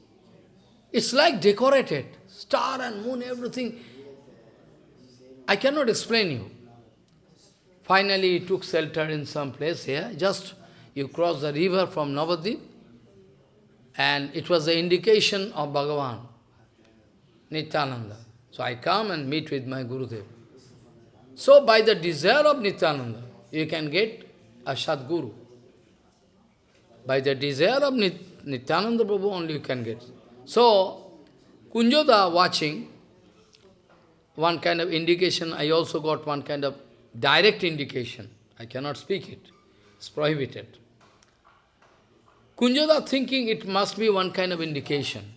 It's like decorated, star and moon, everything. I cannot explain you. Finally, he took shelter in some place here, just you cross the river from Navadvip, and it was the indication of Bhagavan, Nityananda. So I come and meet with my Gurudev. So by the desire of Nityananda, you can get a Sadguru. By the desire of Nityananda Prabhu only you can get. So, Kunjoda watching, one kind of indication, I also got one kind of direct indication. I cannot speak it. It's prohibited. Kunjoda thinking it must be one kind of indication.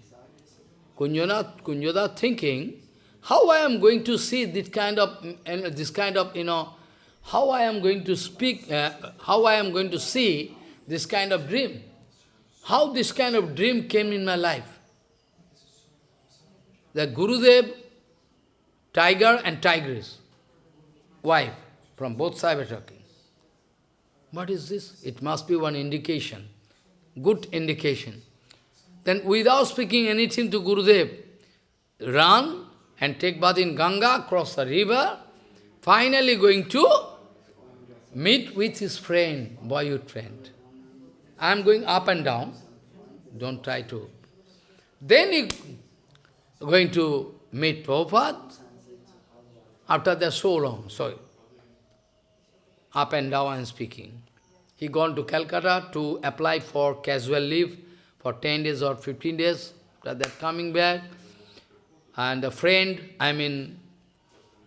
Kunjoda, Kunjoda thinking, how I am going to see this kind of, this kind of, you know, how I am going to speak, uh, how I am going to see this kind of dream. How this kind of dream came in my life the Gurudev, tiger and tigress, wife, from both sides talking. What is this? It must be one indication, good indication. Then without speaking anything to Gurudev, run and take bath in Ganga, cross the river, finally going to meet with his friend, boyhood friend. I am going up and down, don't try to. Then he going to meet Prabhupada after that so long, sorry, up and down and speaking. He gone to Calcutta to apply for casual leave for 10 days or 15 days, after that coming back. And a friend, I mean,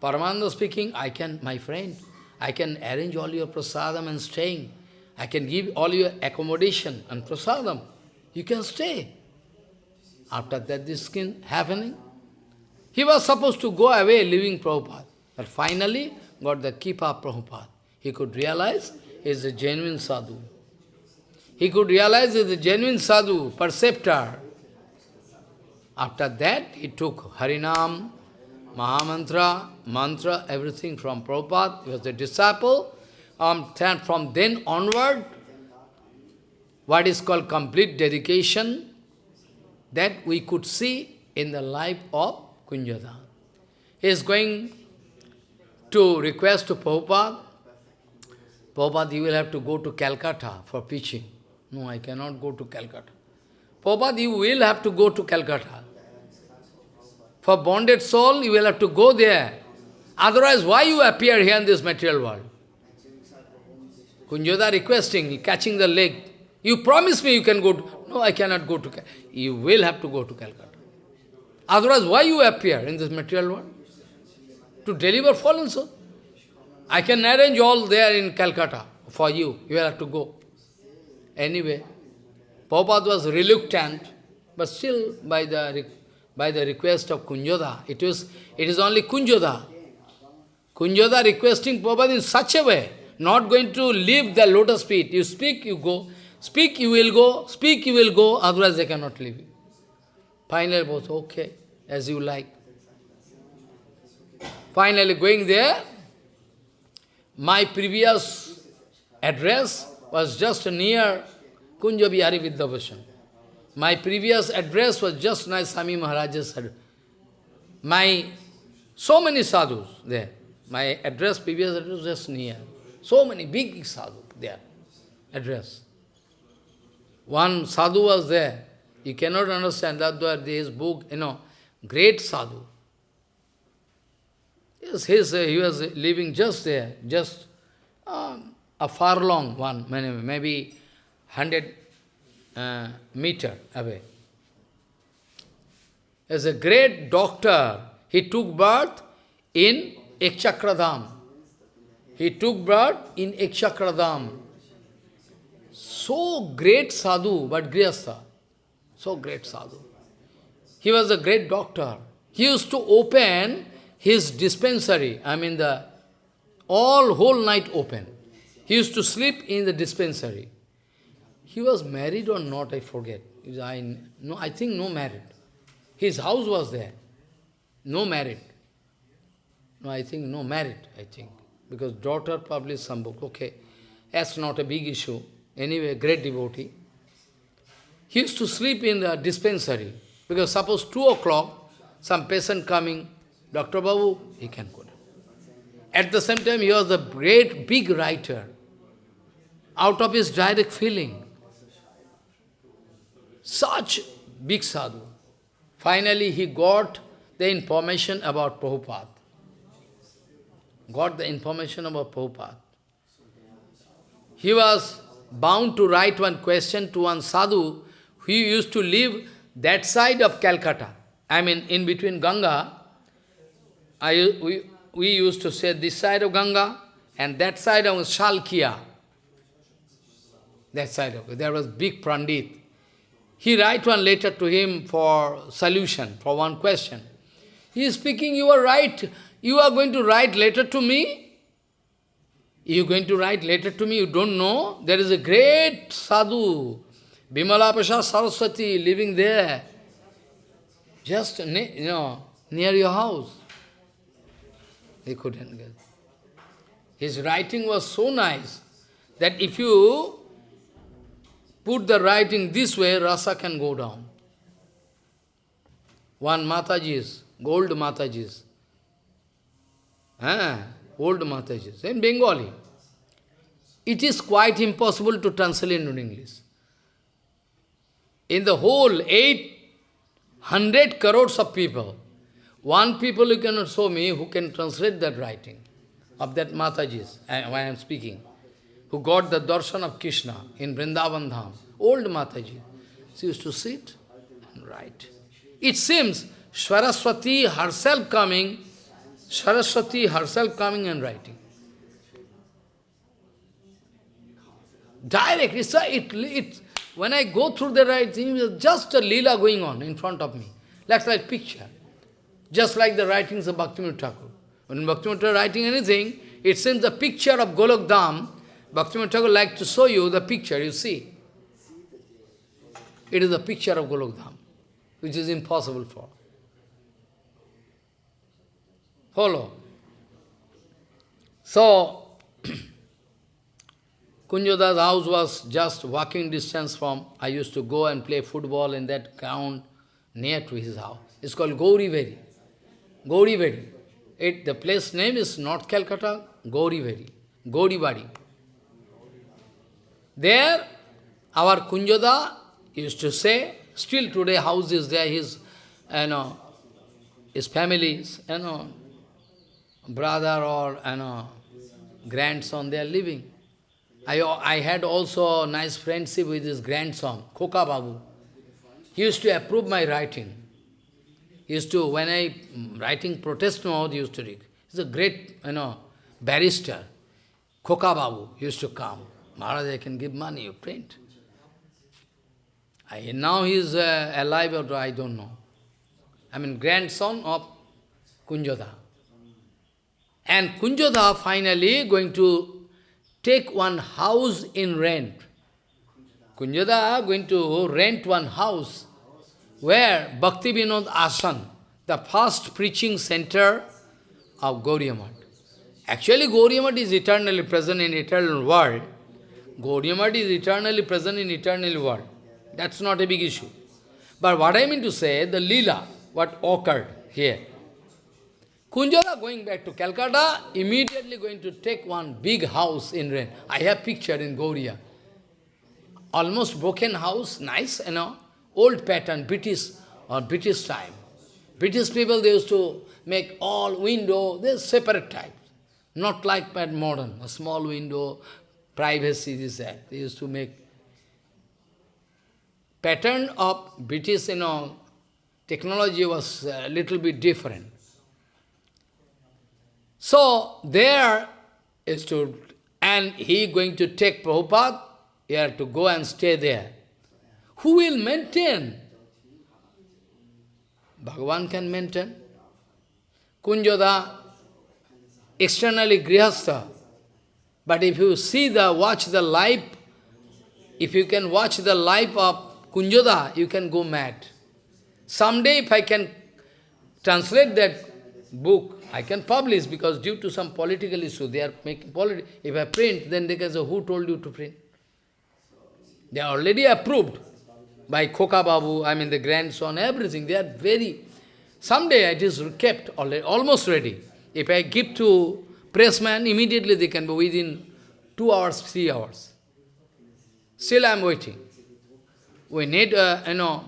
Paramananda speaking, I can, my friend, I can arrange all your prasadam and staying. I can give all your accommodation and prasadam. You can stay. After that, this skin happening. He was supposed to go away, leaving Prabhupada. But finally, got the of Prabhupada. He could realize he is a genuine sadhu. He could realize he is a genuine sadhu, perceptor. After that, he took Harinam, Mahamantra, mantra, everything from Prabhupada. He was a disciple. Um, from then onward, what is called complete dedication, that we could see in the life of Kunjada. He is going to request to Prabhupada, Prabhupada, you will have to go to Calcutta for preaching. No, I cannot go to Calcutta. Prabhupada, you will have to go to Calcutta. For bonded soul, you will have to go there. Otherwise, why you appear here in this material world? Kunjoda requesting, catching the leg. You promise me you can go to... No, I cannot go to Calcutta. You will have to go to Calcutta. Otherwise, why you appear in this material world? To deliver fallen soul. I can arrange all there in Calcutta for you. You will have to go. Anyway, Prabhupada was reluctant, but still by the by the request of Kunjoda, it was it is only Kunjoda. Kunjoda requesting Prabhupada in such a way, not going to leave the lotus feet. You speak, you go. Speak, you will go. Speak, you will go. Otherwise, they cannot leave you. Finally, both, okay. as you like. Finally going there, my previous address was just near Kunja Bihari. My previous address was just near Sami Maharaj's My, so many sadhus there. My address, previous address just near. So many big sadhus there, address. One sadhu was there. You cannot understand that there is book, you know, great sadhu. Yes, his, he was living just there, just um, a far long one, maybe 100 uh, meter away. As a great doctor, he took birth in Ekchakradham. He took birth in Ekchakradham. So great sadhu, but grihastha. So great sadhu. He was a great doctor. He used to open his dispensary, I mean the all whole night open. He used to sleep in the dispensary. He was married or not, I forget. I, no, I think no married. His house was there. No married. No, I think no married, I think. Because daughter published some book. Okay, that's not a big issue. Anyway, great devotee. He used to sleep in the dispensary. Because suppose 2 o'clock, some patient coming, Dr. Babu, he can go At the same time, he was a great, big writer. Out of his direct feeling. Such big sadhu. Finally, he got the information about Prabhupada. Got the information about Prabhupada. He was bound to write one question to one sadhu who used to live that side of Calcutta. I mean, in between Ganga, I, we, we used to say this side of Ganga and that side of Shalkia. That side of. There was big Pandit. He write one letter to him for solution, for one question. He is speaking, you are right. You are going to write letter to me? You going to write letter to me? You don't know? There is a great sadhu, Bimala Prasad Saraswati, living there. Just, you know, near your house. He couldn't get. His writing was so nice that if you put the writing this way, rasa can go down. One Mataji's, gold Mataji's, ah, old Mataji's, in Bengali. It is quite impossible to translate into English. In the whole 800 crores of people, one people you cannot show me who can translate that writing of that Mataji's, when I am speaking who got the darshan of Krishna in Vrindavan Dham, old Mataji. She used to sit and write. It seems Saraswati herself coming, Saraswati herself coming and writing. Directly, a, it, it, when I go through the writing, just a lila going on in front of me, like that picture. Just like the writings of Bhaktivinoda Thakur. When Bhaktivinoda writing anything, it seems the picture of Golok Dham Bhaktivinoda Thakur like to show you the picture, you see. It is a picture of Golokdham, which is impossible for. Follow. So, Kunjoda's house was just walking distance from, I used to go and play football in that ground near to his house. It's called Gauriveri. Gauriveri. It, the place name is not Calcutta, Gauriveri. Gaurivadi. There, our Kunjoda used to say, still today house is there, his, you know, his families, you know, brother or, you know, grandson, they are living. I, I had also a nice friendship with his grandson, Koka Babu. He used to approve my writing. He used to, when I writing protest note, he used to read. He's a great, you know, barrister. Koka Babu used to come. Maharaj, I can give money, you print. I, now he is uh, alive or I don't know. I mean, grandson of Kunjoda. And Kunjoda finally going to take one house in rent. Kunjoda going to rent one house where Bhakti Vinod Asan, the first preaching center of Gauriya Math. Actually, Gauriya Math is eternally present in eternal world. Gauriya Math is eternally present in eternal world. That's not a big issue. But what I mean to say, the lila, what occurred here. Kunjala going back to Calcutta, immediately going to take one big house in rain. I have picture in Gauria. Almost broken house, nice, you know, old pattern, British or British time. British people, they used to make all window, they separate types. Not like modern, a small window, privacy, this, that. They used to make pattern of British, you know, technology was a little bit different. So, there is to, and he going to take Prabhupada, he had to go and stay there. Who will maintain? Bhagavan can maintain. Kunjoda, externally grihastha. But if you see the, watch the life, if you can watch the life of Kunjoda, you can go mad. Someday if I can translate that book, I can publish because due to some political issue, they are making politics. If I print, then they can say, who told you to print? They are already approved by Khoka Babu, I mean the grandson, everything. They are very... Someday it is kept already, almost ready. If I give to pressman, immediately they can be within two hours, three hours. Still I am waiting. We need, uh, you know,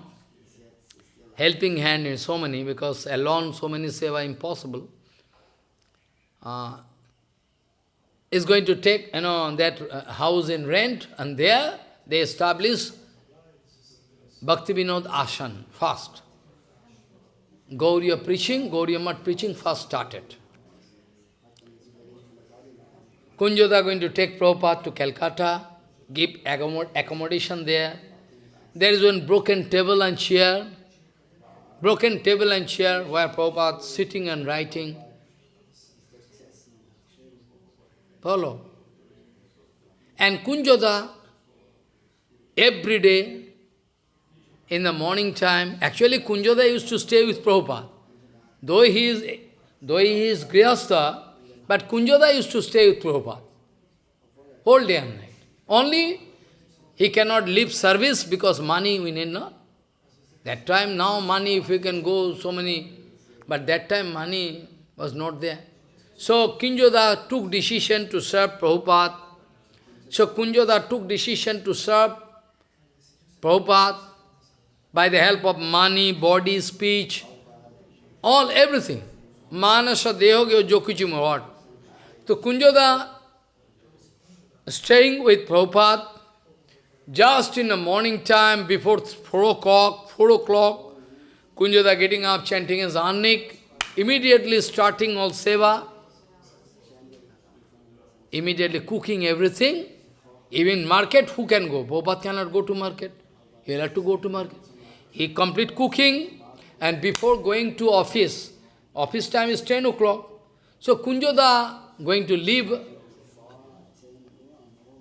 helping hand in so many, because alone so many seva impossible. Uh, is going to take, you know, that uh, house in rent, and there they establish Bhakti Vinod Ashan first. Gauriya preaching, Gauriya Math preaching first started. Kunjoda going to take Prabhupada to Calcutta, give accommodation there. There is one broken table and chair, broken table and chair where Prabhupada sitting and writing. Follow. And Kunjoda, every day, in the morning time, actually Kunjoda used to stay with Prabhupada. Though he is, though he is Grihastha, but Kunjoda used to stay with Prabhupada. Whole day and night. Only he cannot leave service because money we need not. That time, now money, if you can go, so many, but that time money was not there. So Kunjoda took decision to serve Prabhupada. So Kunjoda took decision to serve Prabhupada by the help of money, body, speech, all, everything. Manasa, Dehoge, Jokuchim, what? So Kunjoda staying with Prabhupada just in the morning time before 4 o'clock, 4 o'clock, Kunjoda getting up, chanting his Annik, immediately starting all seva, immediately cooking everything, even market, who can go? Prabhupada cannot go to market. He'll have to go to market. He complete cooking, and before going to office, office time is 10 o'clock. So Kunjoda going to leave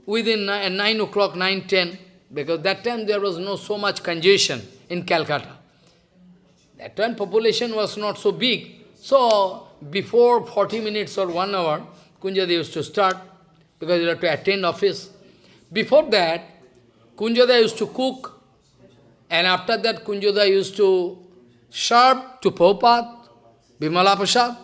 within uh, 9 o'clock, 9, 10, because that time there was no so much congestion in Calcutta. That time population was not so big. So before 40 minutes or 1 hour, Kunjada used to start, because you have to attend office. Before that, Kunjada used to cook, and after that, Kunjoda used to serve to Prabhupada, Bimala Prasad,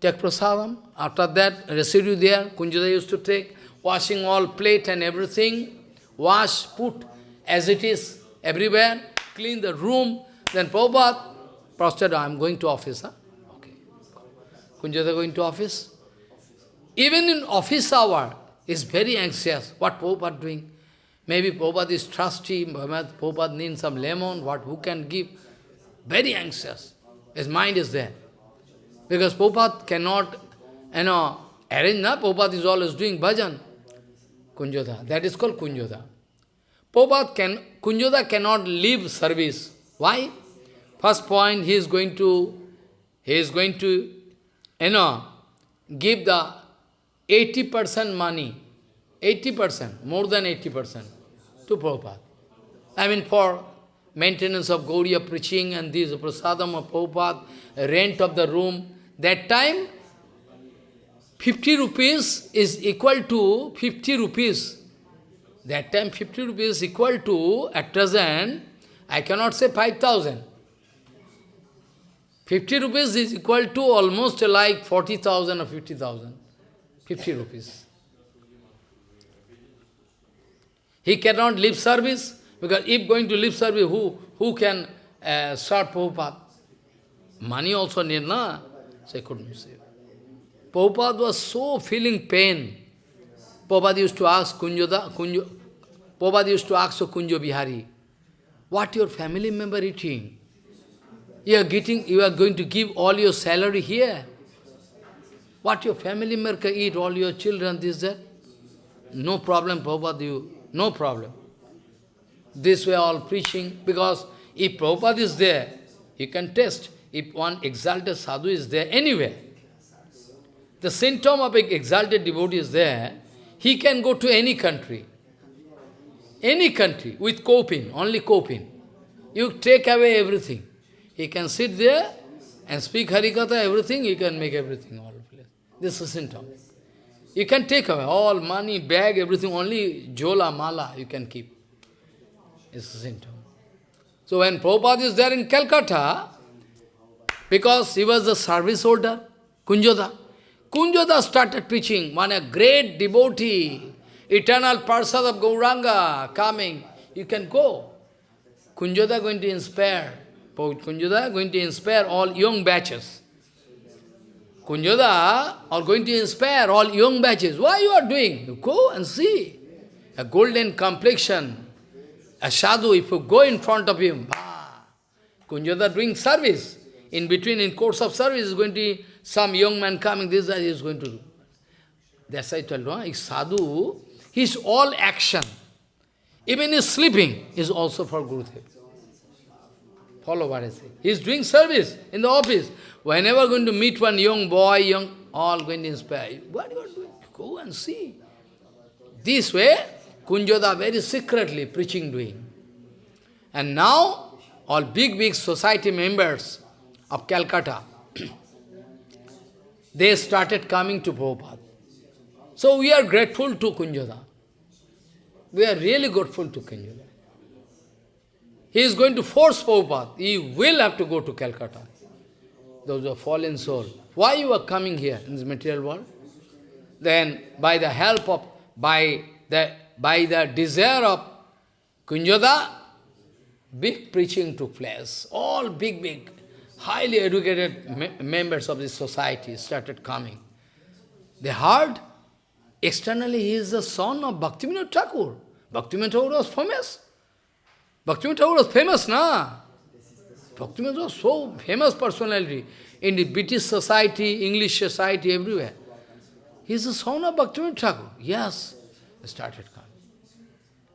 take prasadam. After that, residue there, Kunjoda used to take, washing all plate and everything, wash, put as it is everywhere, clean the room. Then Prabhupada, prostrate, I am going to office. Huh? Okay. Kunjoda going to office. Even in office hour, is very anxious. What Prabhupada doing? Maybe Prabhupada is trusty, Prabhupada needs some lemon, what, who can give? Very anxious. His mind is there. Because Prabhupada cannot, you know, arrange, na? Prabhupada is always doing bhajan. Kunjoda, that is called Kunjoda. Prabhupada can, Kunjoda cannot leave service. Why? First point, he is going to, he is going to, you know, give the 80% money, 80%, more than 80% to Prabhupada. I mean, for maintenance of Gauriya preaching and this prasadam of Prabhupada, rent of the room. That time, 50 rupees is equal to 50 rupees. That time 50 rupees is equal to, at present, I cannot say 5,000. 50 rupees is equal to almost like 40,000 or 50,000. 50 rupees. He cannot leave service, because if going to leave service, who, who can uh, serve Prabhupada? Money also need, na? So he couldn't save. Prabhupada was so feeling pain. Prabhupada used to ask Kunjoda, Kunjo, Prabhupada used to ask Kunjo Bihari, what your family member eating? You are getting, you are going to give all your salary here. What your family member eat, all your children, this, that. No problem, Prabhupada, you, no problem. This way all preaching, because if Prabhupada is there, you can test. If one exalted sadhu is there anywhere, the symptom of an exalted devotee is there, he can go to any country. Any country with coping, only coping. You take away everything. He can sit there and speak Harikatha, everything, he can make everything all. This is symptom. You can take away all money, bag, everything, only jola, mala you can keep. It's a symptom. So when Prabhupada is there in Calcutta, because he was the service holder, Kunjoda, Kunjoda started preaching, one a great devotee, eternal Parsad of Gauranga coming. You can go. Kunjoda going to inspire. Kunjoda going to inspire all young batches. Kunjoda are going to inspire all young batches. Why you are doing? You go and see. A golden complexion. A sadhu, if you go in front of him, bah, Kunjoda doing service. In between, in course of service, is going to some young man coming, this is going to do. That's why I told you, sadhu, his all action, even his sleeping, is also for Gurudev. Follow what I say. He is doing service in the office. Whenever going to meet one young boy, young, all going to inspire you. What you are doing? Go and see. This way, Kunjoda very secretly preaching doing. And now, all big, big society members of Calcutta, they started coming to Prabhupada. So we are grateful to Kunjoda. We are really grateful to Kunjoda. He is going to force Prabhupada. He will have to go to Calcutta. Those are fallen soul. Why you are coming here in this material world? Then by the help of, by the, by the desire of Kunjoda, big preaching took place. All big, big, highly educated me members of this society started coming. They heard, externally he is the son of Bhaktivinoda Thakur. Bhaktivinoda Thakur was famous. Bhaktivinoda Thakur was famous, na? Bhaktivinoda was so famous personality in the British society, English society, everywhere. He is the son of Bhaktivinoda Thakur. Yes, he started coming.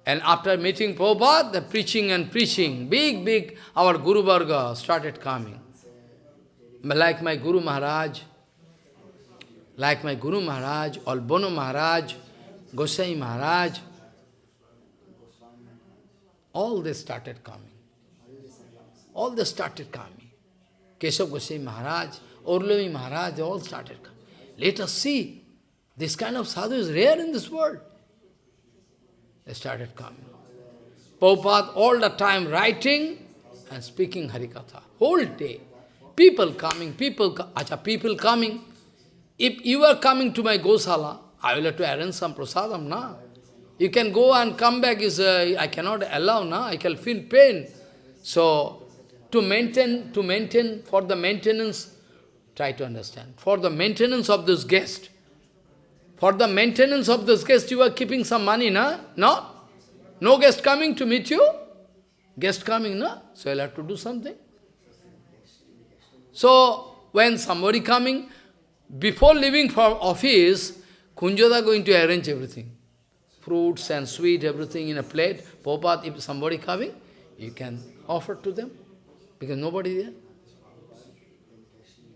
And after meeting Prabhupada, the preaching and preaching, big, big, our Guru Varga started coming. Like my Guru Maharaj, like my Guru Maharaj, Albono Maharaj, Gosai Maharaj, all they started coming. All they started coming. Keshav Gosai Maharaj, Orlavi Maharaj, all started coming. Let us see. This kind of sadhu is rare in this world. They started coming. Prabhupada all the time writing and speaking Harikatha. Whole day. People coming, people, acha, people coming. If you are coming to my Gosala, I will have to arrange some prasadam, na? You can go and come back, is uh, I cannot allow, na? I can feel pain. So, to maintain, to maintain, for the maintenance, try to understand, for the maintenance of this guest, for the maintenance of this guest, you are keeping some money, na? No? No guest coming to meet you? Guest coming, na? So I'll have to do something. So, when somebody coming, before leaving for office, Kunjoda going to arrange everything fruits and sweet, everything in a plate. Prabhupada, if somebody coming, you can offer to them, because nobody there.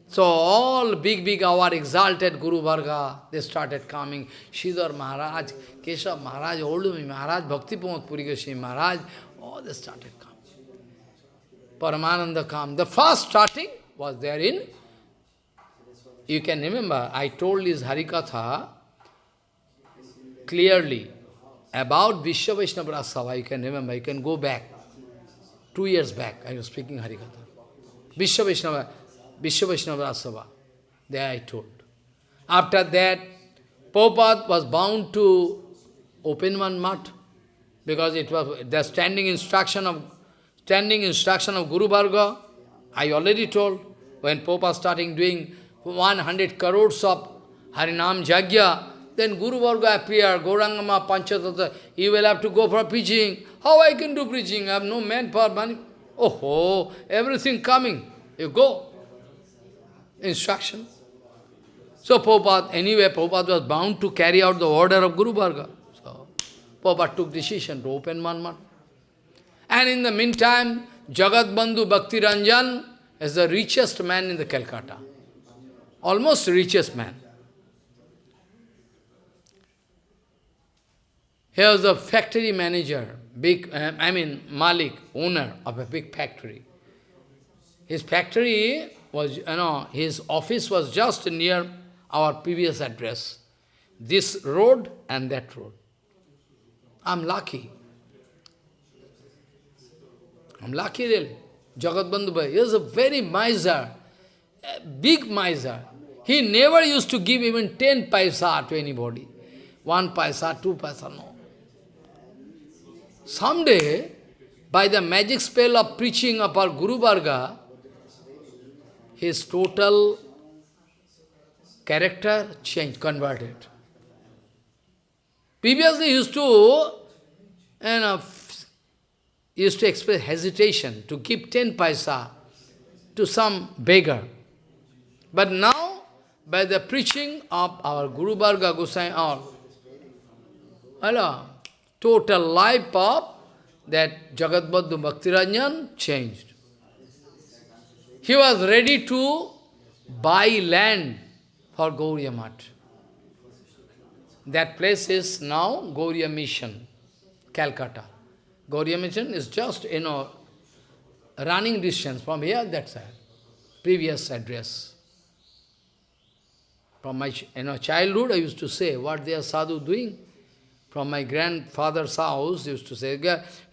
So all big, big, our exalted Guru Varga, they started coming. Sridhar Maharaj, Keshav Maharaj, Oldumi Maharaj, Bhakti Pramod Puri Maharaj, all they started coming. Paramananda come. The first starting was there in, you can remember, I told this Harikatha clearly about Vishwa Vaishnava you can remember, you can go back. Two years back, I was speaking Harikatha. Vishwa Vaishnava, Vishwa Vaishnava Rasava, there I told. After that, Prabhupada was bound to open one mat, because it was the standing instruction of standing instruction of Guru Varga. I already told, when Prabhupada starting doing 100 crores of Harinam Jagya, then Guru Varga appear, Gaurangama Panchatattva, you will have to go for preaching. How I can do preaching? I have no manpower, money. Oh, everything coming. You go. Instruction. So Prabhupada, anyway, Prabhupada was bound to carry out the order of Guru Varga. So Prabhupada took decision to open Manman. And in the meantime, Jagat Bandhu Bhakti Ranjan is the richest man in the Calcutta. Almost richest man. He was a factory manager, big, uh, I mean, Malik, owner of a big factory. His factory was, you know, his office was just near our previous address. This road and that road. I'm lucky. I'm lucky really. Jagat Bandhu Bhai, he was a very miser, a big miser. He never used to give even 10 paisa to anybody. One paisa, two paisa, no. Someday, by the magic spell of preaching of our Guru Varga, his total character changed, converted. Previously, used to, you know, used to express hesitation to give 10 paisa to some beggar. But now, by the preaching of our Guru Varga Gosai, our, hello, total life of that Jagat Bandhu Bhaktiranjan changed. He was ready to buy land for Gauriya Math. That place is now Gauriya Mission, Calcutta. Gauriya Mission is just, you know, running distance from here, that side. Previous address. From my you know, childhood, I used to say, what they are sadhu doing? From my grandfather's house, used to say,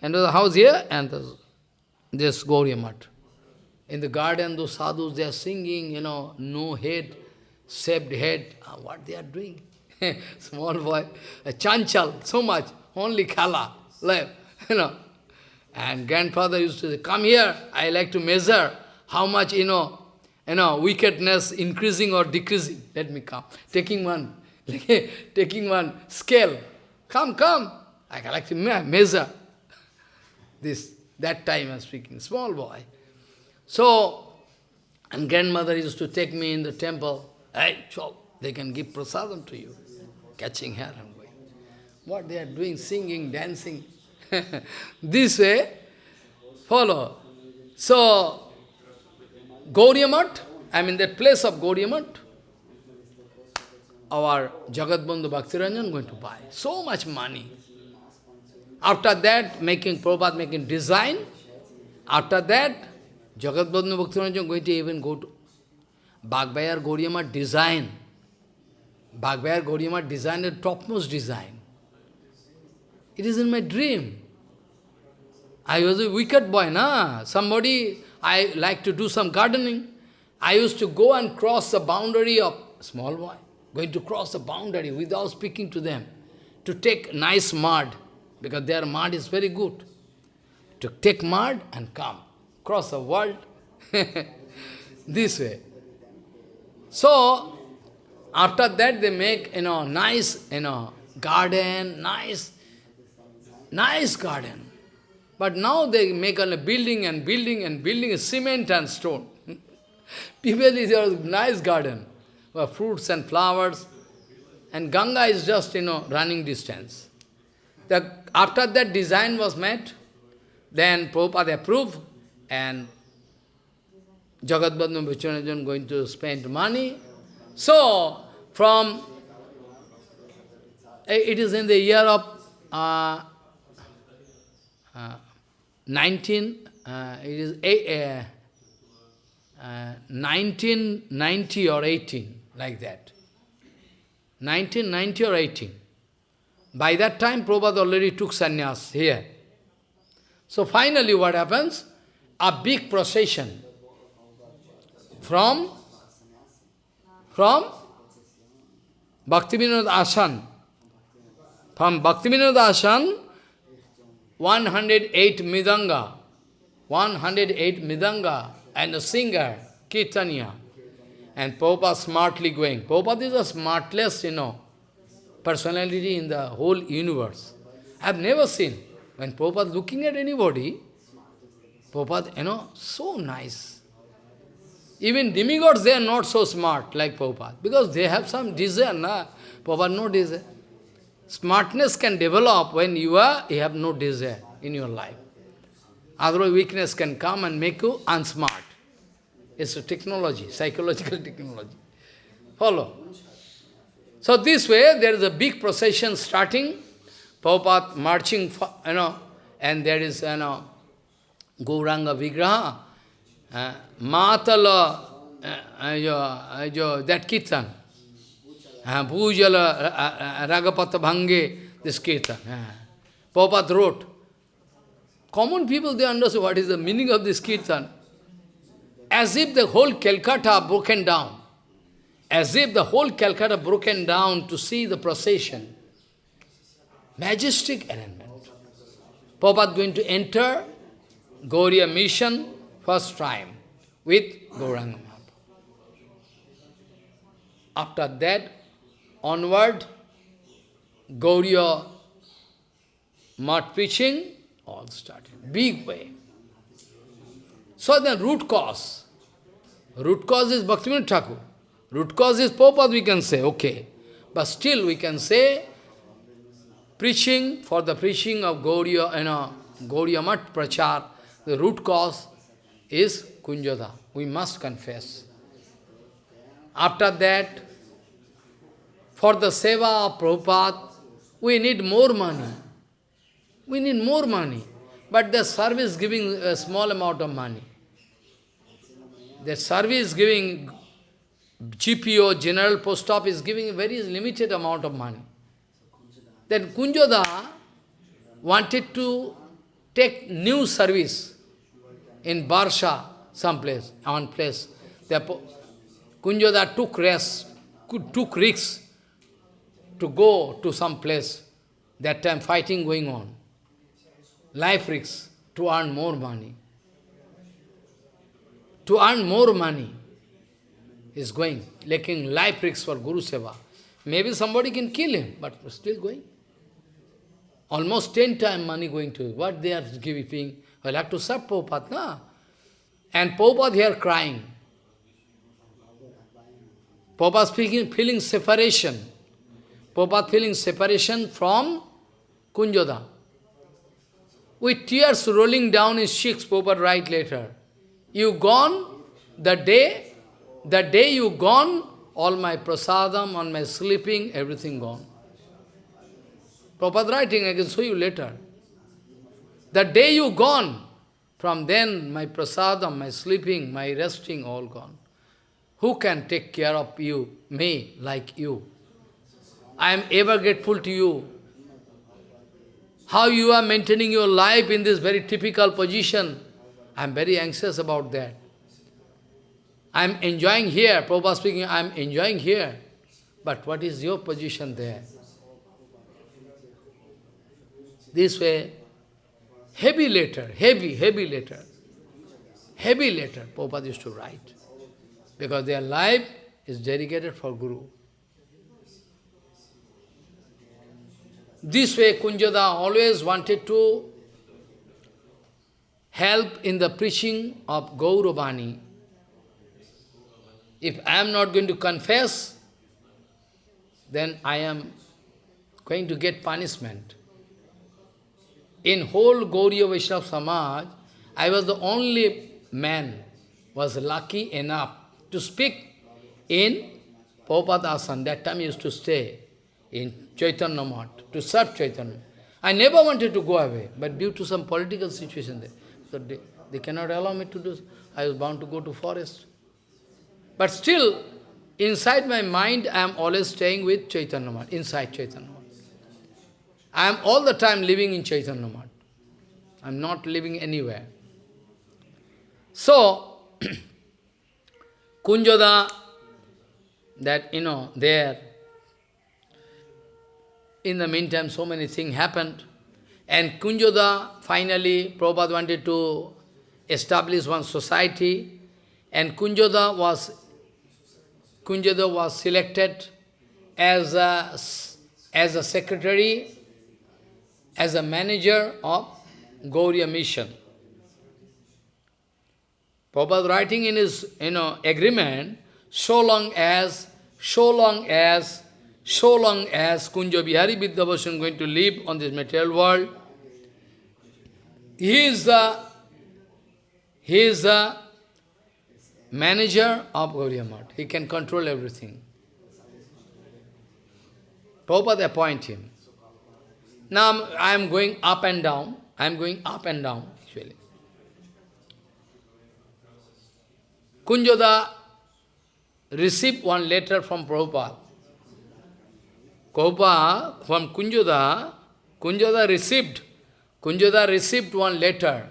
and the house here, and this Gauriya. In the garden, those sadhus, they are singing, you know, no head, shaved head. Ah, what they are doing? Small boy, a chanchal, so much, only kala, left, you know. And grandfather used to say, come here, I like to measure how much, you know, you know, wickedness increasing or decreasing. Let me come. Taking one, taking one scale, Come, come. I like to measure. This, that time I am speaking, small boy. So, and grandmother used to take me in the temple. Hey, they can give prasadam to you. Catching hair and going. What they are doing, singing, dancing. this way, follow. So, Gauriya I mean that place of Gauriya our Jagat Bandhu Bhaktiranjan going to buy. So much money. After that, making Prabhupada making design. After that, Jagat Bandhu Bhaktiranjan going to even go to Baghbazar Gauriya design. Baghbazar Gauriya Math design the topmost design. It is in my dream. I was a wicked boy, na? Somebody, I like to do some gardening. I used to go and cross the boundary of small boy going to cross the boundary without speaking to them, to take nice mud, because their mud is very good. To take mud and come, cross the world, this way. So, after that they make, you know, nice, you know, garden, nice, nice garden. But now they make a building and building and building, cement and stone. People is a nice garden fruits and flowers, and Ganga is just, you know, running distance. The, after that design was met, then Prabhupada approved, and Jagat Vichanajan going to spend money. So, from, eh, it is in the year of uh, uh, 19, uh, it is a, uh, 1990 or 18, like that. 1990 or 18. By that time, Prabhupada already took sannyas here. So finally what happens? A big procession from, from Bhaktivinoda Ashan. From Bhaktivinoda Ashan, 108 mridanga, 108 mridanga, and a singer, Kirtanya. And Prabhupada smartly going. Prabhupada is the smartest, you know, personality in the whole universe. I have never seen. When Prabhupada looking at anybody, Prabhupada, you know, so nice. Even demigods, they are not so smart like Prabhupada, because they have some desire, na? Prabhupada no desire. Smartness can develop when you are you have no desire in your life. Otherwise, weakness can come and make you unsmart. It's a technology, psychological technology. Follow. So this way, there is a big procession starting, Prabhupada marching, you know, and there is, you know, Gauranga Vigraha, uh, Matala, uh, uh, that kirtan, uh, Bhujala uh, Ragapata Bhange, this kirtan. Uh, Prabhupada wrote. Common people, they understand what is the meaning of this kirtan. As if the whole Calcutta broken down. As if the whole Calcutta broken down to see the procession. Majestic arrangement. Prabhupada going to enter Gauriya mission first time with Gauranga After that, onward, Gauriya Math preaching, all started. Big way. So the root cause. Root cause is Bhaktivinoda Thakur. Root cause is Prabhupada, we can say, okay. But still we can say, preaching, for the preaching of Gauriya, you know, Gauriya Math Prachar, the root cause is Kunjada. We must confess. After that, for the seva of Prabhupada, we need more money. We need more money. But the service giving a small amount of money. The service giving GPO, General Post Office, giving a very limited amount of money. Then Kunjoda wanted to take new service in Barsha, someplace, one place. Kunjoda took rest, took risks to go to some place. That time fighting going on. Life risks to earn more money. To earn more money is going, making life risks for Guru Seva. Maybe somebody can kill him, but still going. Almost ten times money going to What they are giving? Well, have to serve Prabhupada, na? And Prabhupada here crying. Prabhupada speaking, feeling separation. Prabhupada feeling separation from Kunjoda. With tears rolling down his cheeks, Prabhupada write later. You gone, the day the day you gone, all my prasadam, all my sleeping, everything gone. Prabhupada writing, I can show you later. The day you gone, from then my prasadam, my sleeping, my resting, all gone. Who can take care of you, me, like you? I am ever grateful to you. How you are maintaining your life in this very typical position, I am very anxious about that. I am enjoying here, Prabhupada speaking, I am enjoying here. But what is your position there? This way, heavy letter, heavy, heavy letter. Heavy letter, Prabhupada used to write. Because their life is dedicated for Guru. This way, Kunjada always wanted to help in the preaching of Gauravani, if I am not going to confess, then I am going to get punishment. In whole Gauriya Vaishnava Samaj, I was the only man was lucky enough to speak in Prabhupada That time I used to stay in Chaitanya Mat, to serve Chaitanya. I never wanted to go away, but due to some political situation there. So They cannot allow me to do I was bound to go to forest. But still, inside my mind, I am always staying with Chaitanya Math, inside Chaitanya Math. I am all the time living in Chaitanya Math. I am not living anywhere. So, Kunjada, that, you know, there, in the meantime, so many things happened. And Kunjada, finally, Prabhupada wanted to establish one society, and Kunjada was, Kunjada was selected as a, as a secretary, as a manager of Gauriya mission. Prabhupada writing in his you know, agreement, so long as, so long as, so long as Kunja Bihari Vidyabhushan going to live on this material world, he is the, he is the manager of Gauriya Math. He can control everything. Prabhupada appoint him. Now I am going up and down. I am going up and down, actually. Kunjoda received one letter from Prabhupada. Prabhupada, from Kunjoda, Kunjoda received, Kunjoda received one letter.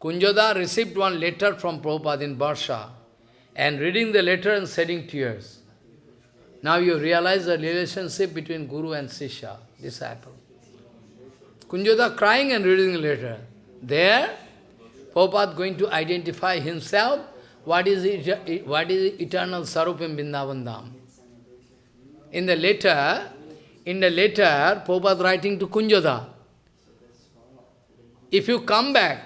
Kunjoda received one letter from Prabhupada in Barsha, and reading the letter and shedding tears. Now you realize the relationship between Guru and Sisha, disciple. Kunjoda crying and reading the letter. There, Prabhupada going to identify himself, what is, it, what is eternal Sarup in Vrindavan. In the letter, in the letter, Prabhupada writing to Kunjoda, if you come back,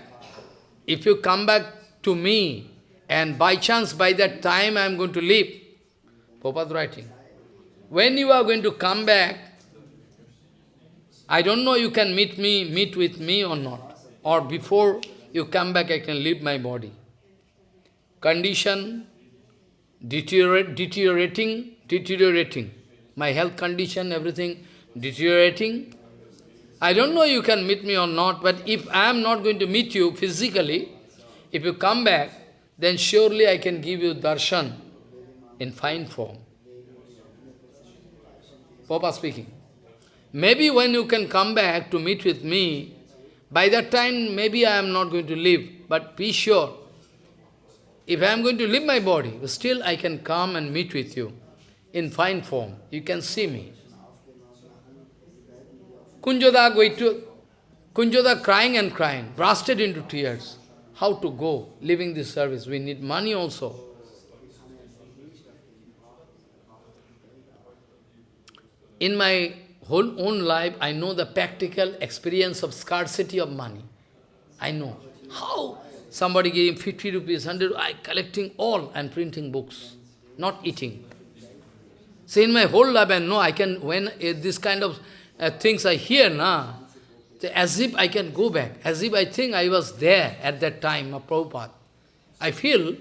if you come back to me, and by chance, by that time I am going to leave, Prabhupada writing, when you are going to come back, I don't know you can meet me, meet with me or not. Or before you come back, I can leave my body. Condition, deteriorate, deteriorating, deteriorating. My health condition, everything deteriorating. I don't know you can meet me or not, but if I am not going to meet you physically, if you come back, then surely I can give you darshan in fine form. Papa speaking. Maybe when you can come back to meet with me, by that time maybe I am not going to live, but be sure, if I am going to leave my body, still I can come and meet with you in fine form. You can see me. Kunjoda going to Kunjoda crying and crying, bursted into tears. How to go, leaving this service? We need money also. In my whole own life, I know the practical experience of scarcity of money. I know. How? Somebody gave 50 rupees, 100, I collecting all and printing books, not eating. So in my whole life, I know I can, when uh, this kind of uh, things I hear, na, as if I can go back, as if I think I was there at that time of Prabhupada. I feel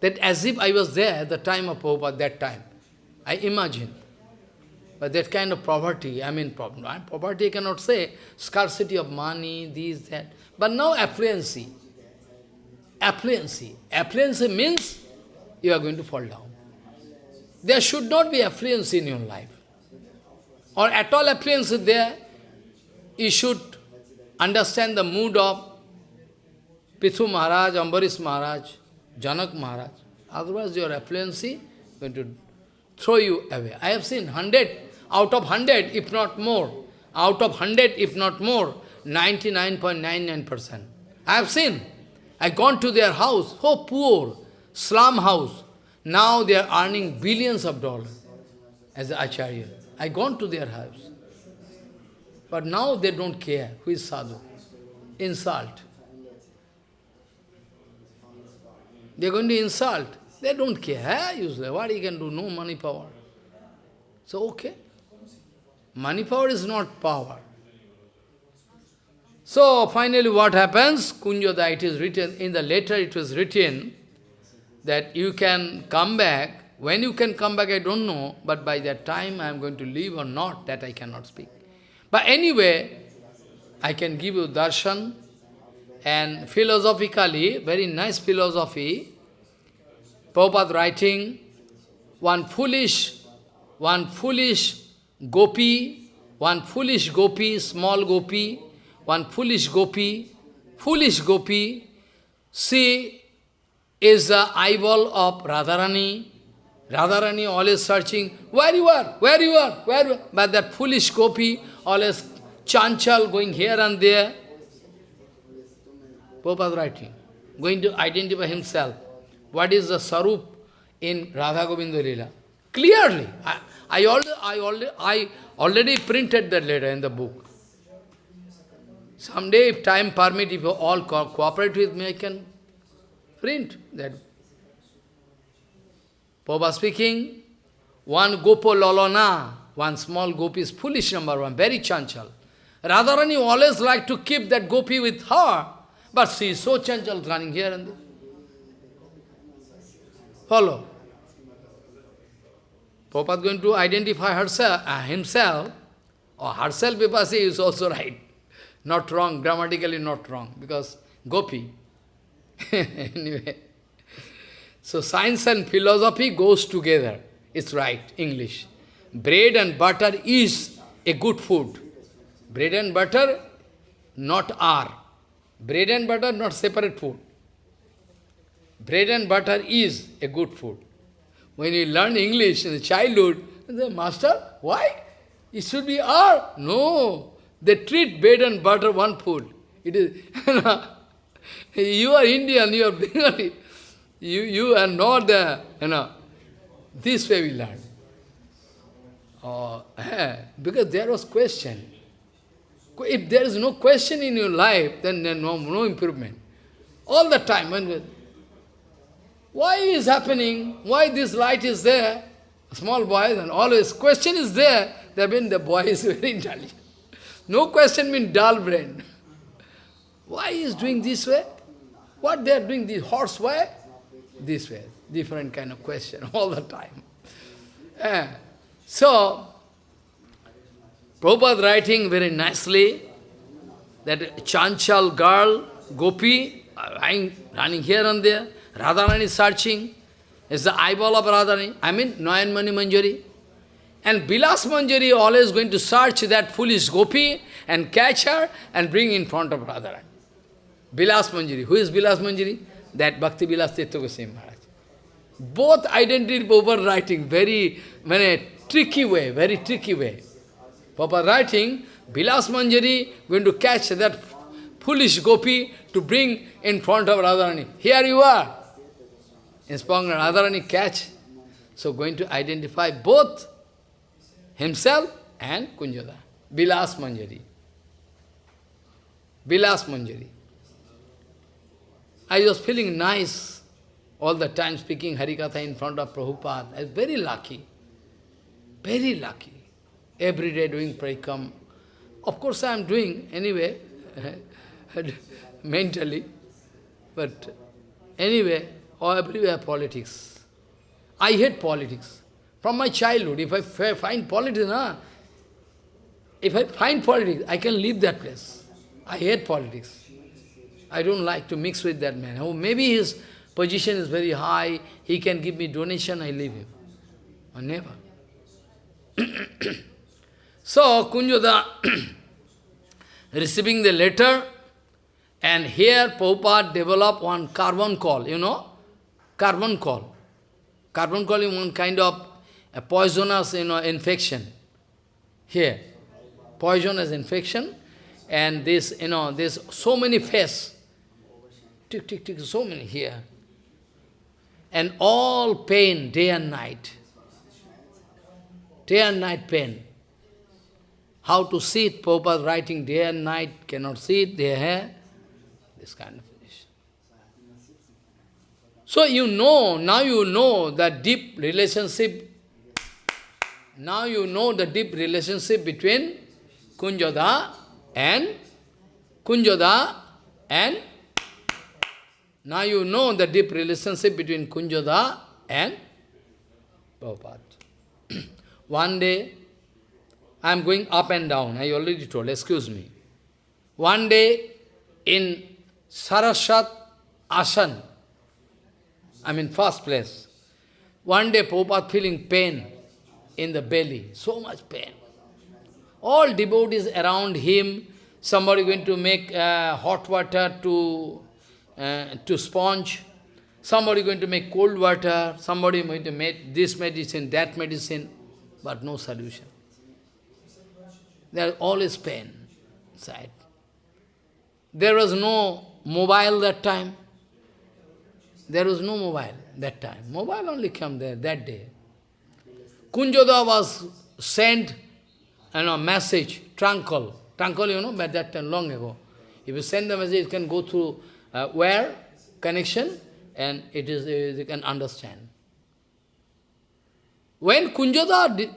that as if I was there at the time of Prabhupada, that time. I imagine. But that kind of poverty, I mean, poverty I cannot say, scarcity of money, this, that. But now affluency. Affluency. Affluency means you are going to fall down. There should not be affluency in your life. Or at all affluence there, you should understand the mood of Prithu Maharaj, Ambarish Maharaj, Janak Maharaj. Otherwise your affluency going to throw you away. I have seen hundred out of 100, if not more, out of 100, if not more, 99.99%. I have seen. I gone to their house, so poor, slum house. Now they are earning billions of dollars as Acharya. I gone to their house. But now they don't care who is sadhu. Insult. They are going to insult. They don't care. Usually, what he can do? No money power. So, okay. Money power is not power. So finally what happens? Kunjoda, it is written, in the letter it was written that you can come back. When you can come back, I don't know, but by that time I am going to leave or not, that I cannot speak. But anyway, I can give you darshan And philosophically, very nice philosophy, Prabhupada writing, one foolish, one foolish gopi, one foolish gopi, small gopi, one foolish gopi, foolish gopi, she is the eyeball of Radharani. Radharani always searching, where you are, where you are, where you are. But that foolish gopi always chanchal going here and there. Pope Prabhupada writing, going to identify himself. What is the sarup in Radha Govinda Lila? Clearly. I, I, already, I, already, I already printed that letter in the book. Someday, if time permit, if you all co cooperate with me, I can print that. Prabhupada speaking, one gopo lolona, one small gopi is foolish number one, very chanchal. Radharani always like to keep that gopi with her, but she is so chanchal, running here and there. Follow. Prabhupada going to identify herself, uh, himself, or herself he is also right. Not wrong, grammatically not wrong, because gopi. anyway. So science and philosophy goes together. It's right, English. Bread and butter is a good food. Bread and butter not are. Bread and butter not separate food. Bread and butter is a good food. When you learn English in the childhood, the master, why? It should be R. No. They treat bread and butter one food. It is you are Indian, you are Bengali. You, you are not the, you know, this way we learn. Oh, eh, because there was question. If there is no question in your life, then there no, no improvement. All the time, when, why is happening? Why this light is there? Small boys and always question is there. That means the boy is very intelligent. No question means dull brain. Why is doing this way? What they are doing this horse way? This way. Different kind of question all the time. Eh. So, Prabhupada writing very nicely that Chanchal girl, Gopi, running, running here and there, Radharani searching, is the eyeball of Radharani, I mean Nayanmani Manjari. And Bilas Manjari always going to search that foolish Gopi and catch her and bring in front of Radharani. Bilas Manjari. Who is Bilas Manjari? That Bhakti Bilas Tirtha Goswami Maharaj. Both identity Prabhupada writing very, very tricky way, very tricky way. Papa writing, Bilas Manjari going to catch that foolish gopi to bring in front of Radharani. Here you are. Inspector Radharani catch. So going to identify both himself and Kunjada. Bilas Manjari. Bilas Manjari. I was feeling nice all the time speaking Harikatha in front of Prabhupada. I was very lucky. Very lucky. Every day doing parikam. Of course I am doing anyway, mentally. But anyway, or everywhere politics. I hate politics. From my childhood, if I find politics, nah, if I find politics, I can leave that place. I hate politics. I don't like to mix with that man. Oh, maybe his position is very high, he can give me donation, I leave him. Or never. so, Kunjoda receiving the letter, and here Prabhupada developed one carbuncle, you know, carbuncle. Carbon call is one kind of a poisonous you know, infection. Here, poisonous infection, and this, you know, there's so many faces tick, tick, tick, so many here. And all pain, day and night. Day and night pain. How to see it, Prabhupada writing day and night, cannot see it, they have this kind of position. So you know, now you know that deep relationship, now you know the deep relationship between Kunjada and Kunjada and now you know the deep relationship between Kunjada and Prabhupada. One day, I am going up and down, I already told, excuse me. One day, in Saraswat Asan. I mean, first place. One day, Prabhupada feeling pain in the belly, so much pain. All devotees around him, somebody going to make uh, hot water to, uh, to sponge, somebody going to make cold water, somebody going to make this medicine, that medicine, but no solution. There is always pain inside. There was no mobile that time. There was no mobile that time. Mobile only came there that day. Kunjoda was sent you know, message, trunk call. Trunkle, you know, by that time, long ago. If you send the message, it can go through uh, where? Connection, and it is, uh, you can understand. When Kunjoda di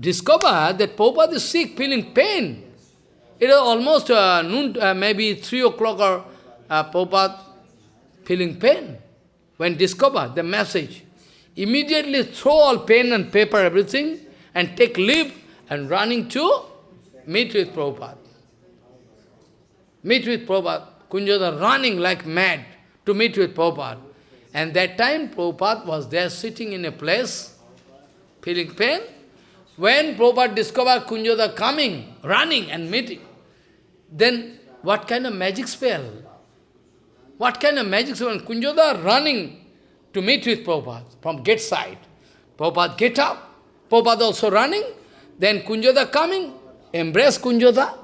discovered that Prabhupada is sick, feeling pain, it was almost uh, noon, uh, maybe 3 o'clock or uh, Prabhupada feeling pain. When discovered the message, immediately throw all pen and paper, everything, and take leave and running to meet with Prabhupada. Meet with Prabhupada. Kunjoda running like mad to meet with Prabhupada. And that time Prabhupada was there sitting in a place, feeling pain. When Prabhupada discovered Kunjoda coming, running and meeting, then what kind of magic spell? What kind of magic spell? Kunjoda running to meet with Prabhupada from gate side. Prabhupada get up, Prabhupada also running, then Kunjoda coming, embrace Kunjoda,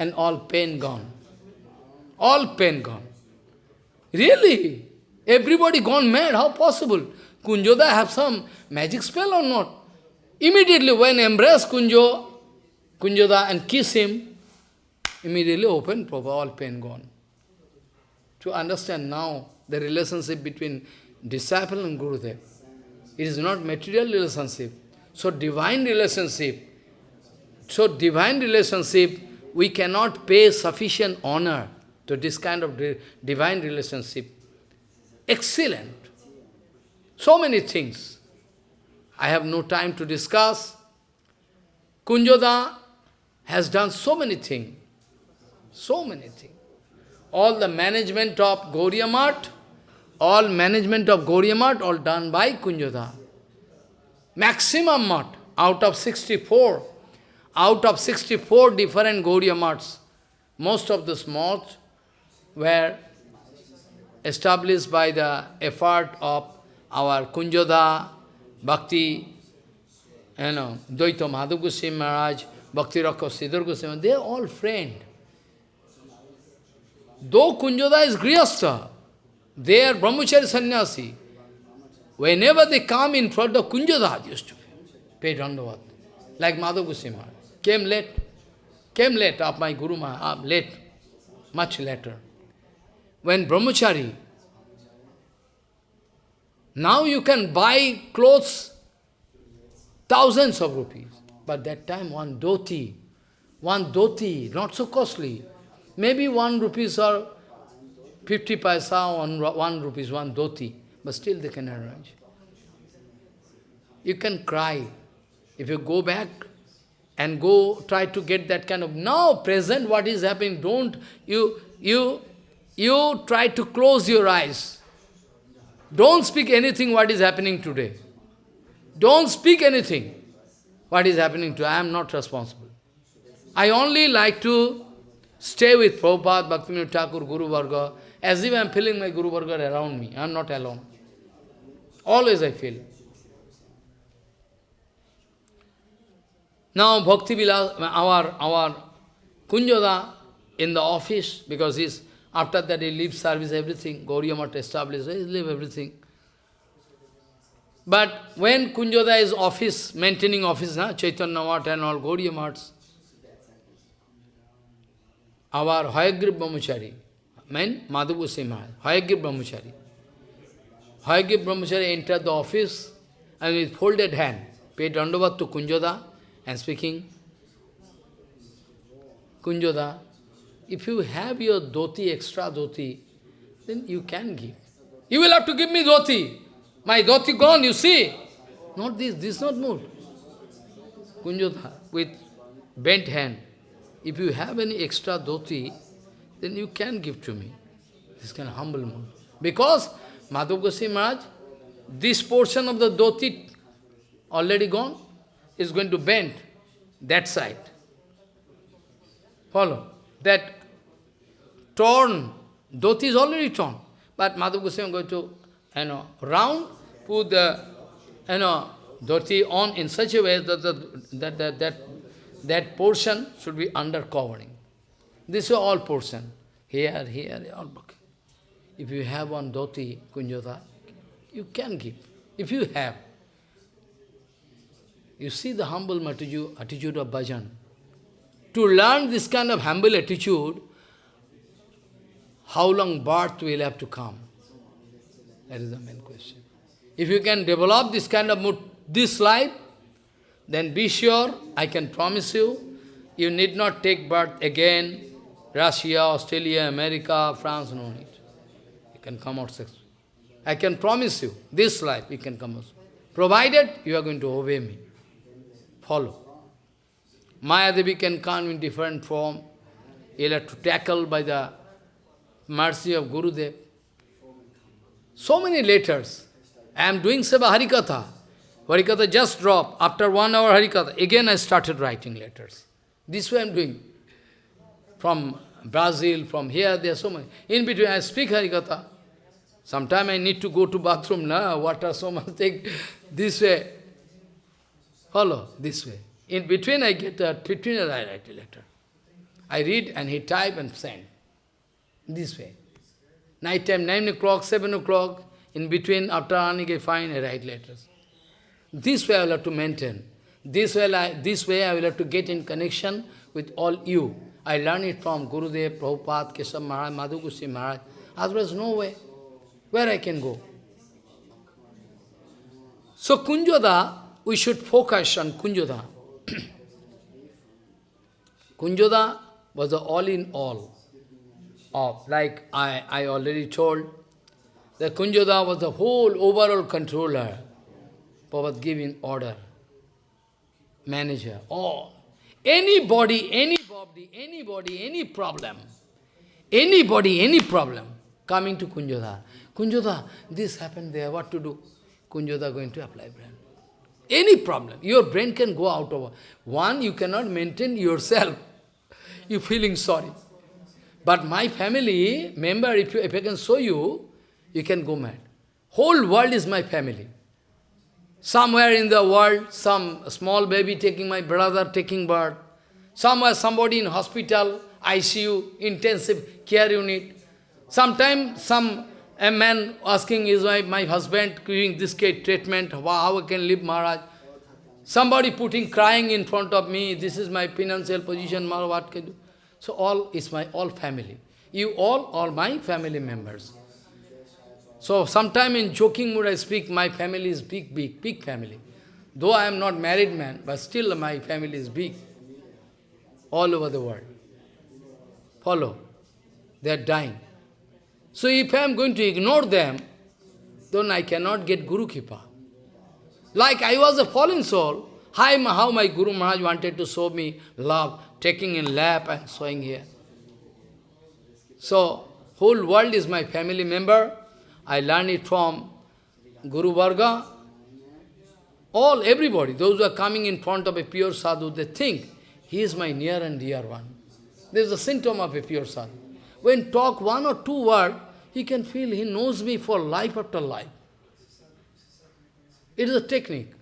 and all pain gone. All pain gone. Really? Everybody gone mad, how possible? Kunjoda have some magic spell or not? Immediately when embrace Kunjo, Kunjoda and kiss him, immediately open, all pain gone. To understand now the relationship between disciple and Guru Gurudev. It is not material relationship. So divine relationship, so divine relationship, we cannot pay sufficient honor to this kind of divine relationship. Excellent. So many things. I have no time to discuss. Kunjoda has done so many things. So many things. All the management of Gauriya all management of Gauriya all done by Kunjoda. Maximum Math, out of 64, out of 64 different Gauriya most of the malls were established by the effort of our Kunjoda, Bhakti, you know, Dayita Madhav Maharaj, Bhakti Rakshak Sridhar Goswami, they are all friends. Though Kunjoda is Grihastha, they are Brahmachari sannyasi. Whenever they come in front of Kunjoda, used to pay dandavat. Like Madhav Goswami came late, came late of my Guru Maharaj, late, much later. When Brahmachari, now you can buy clothes, thousands of rupees. But that time one dhoti, one dhoti, not so costly. Maybe one rupees or 50 paisa, one, one rupees, one dhoti. But still they can arrange. You can cry. If you go back and go try to get that kind of, now present what is happening, don't, you, you, you try to close your eyes. Don't speak anything what is happening today. Don't speak anything what is happening today. I am not responsible. I only like to stay with Prabhupada, Bhaktivinoda Thakur, Guru Varga, as if I am feeling my Guru Varga around me. I am not alone. Always I feel. Now Bhakti Vilas, our, our Kunjoda in the office, because he's, after that he leaves service, everything, Gauriya established, he leaves everything. But when Kunjoda is office, maintaining office, huh, Chaitanya Math and all Gauriya Maths, our Hayagrip Brahmachari, mean Madhavu Simha, Hayagrip Brahmachari. Hayagrip Brahmachari entered the office and with folded hand, paid dandavat to Kunjoda and speaking, Kunjoda, if you have your dhoti, extra dhoti, then you can give. You will have to give me dhoti. My dhoti gone, you see. Not this, this is not mood. Kunjoda, with bent hand, if you have any extra dhoti, then you can give to me. This kind of humble mood. Because Madhav Goswami Maharaj, this portion of the dhoti already gone, is going to bend that side. Follow. That torn, dhoti is already torn. But Madhav Goswami is going to, you know, round, put the, you know, dhoti on in such a way that the, that, that, that, that portion should be under covering. This is all portion. Here, here, all broken. If you have one dhoti, kunjata, you can give. If you have. You see the humble attitude of bhajan. To learn this kind of humble attitude, how long birth will have to come? That is the main question. If you can develop this kind of mood this life, then be sure, I can promise you, you need not take birth again, Russia, Australia, America, France, no need. You can come out successful. I can promise you, this life you can come out. Provided you are going to obey me. Follow. Maya Devi can come in different form. You'll have to tackle by the mercy of Gurudev. So many letters. I am doing Seva Harikatha. Harikatha just dropped. After one hour Harikatha, again I started writing letters. This way I am doing. From Brazil, from here, there are so many. In between I speak Harikatha. Sometime I need to go to bathroom, na, water, so much thing. This way. Follow, this way. In between I get a, between I write a letter. I read and he type and send. This way. Night time, 9 o'clock, 7 o'clock, in between, after earning a fine, I write letters. This way I will have to maintain. This way, I, this way I will have to get in connection with all you. I learn it from Gurudev, Prabhupada, Keshav Maharaj, Madhav Goswami Maharaj. Otherwise, no way. Where I can go? So Kunjoda, we should focus on Kunjoda. Kunjoda was the all-in-all of, like I, I already told, that Kunjoda was the whole overall controller Prabhupada giving order, manager, all. Anybody, anybody, anybody, any problem, anybody, any problem, coming to Kunjoda. Kunjoda, this happened there, what to do? Kunjoda going to apply brain. Any problem, your brain can go out of one, you cannot maintain yourself. You're feeling sorry. But my family member, if, you, if I can show you, you can go mad. Whole world is my family. Somewhere in the world, some small baby taking my brother taking birth. Somewhere somebody in hospital, ICU, intensive care unit. Sometimes some a man asking, is my, my husband giving this treatment, how I can live Maharaj? Somebody putting, crying in front of me, this is my financial position, Maharaj, what can do? So all is my all family. You all, are my family members. So sometime in joking mood I speak, my family is big, big, big family. Though I am not married man, but still my family is big. All over the world. Follow. They are dying. So if I am going to ignore them, then I cannot get Guru Kripa. Like I was a fallen soul, how my Guru Maharaj wanted to show me love, taking in lap and showing here. So, whole world is my family member, I learn it from Guru Varga. All, everybody, those who are coming in front of a pure sadhu, they think, he is my near and dear one. There is a symptom of a pure sadhu. When talk one or two words, he can feel he knows me for life after life. It is a technique.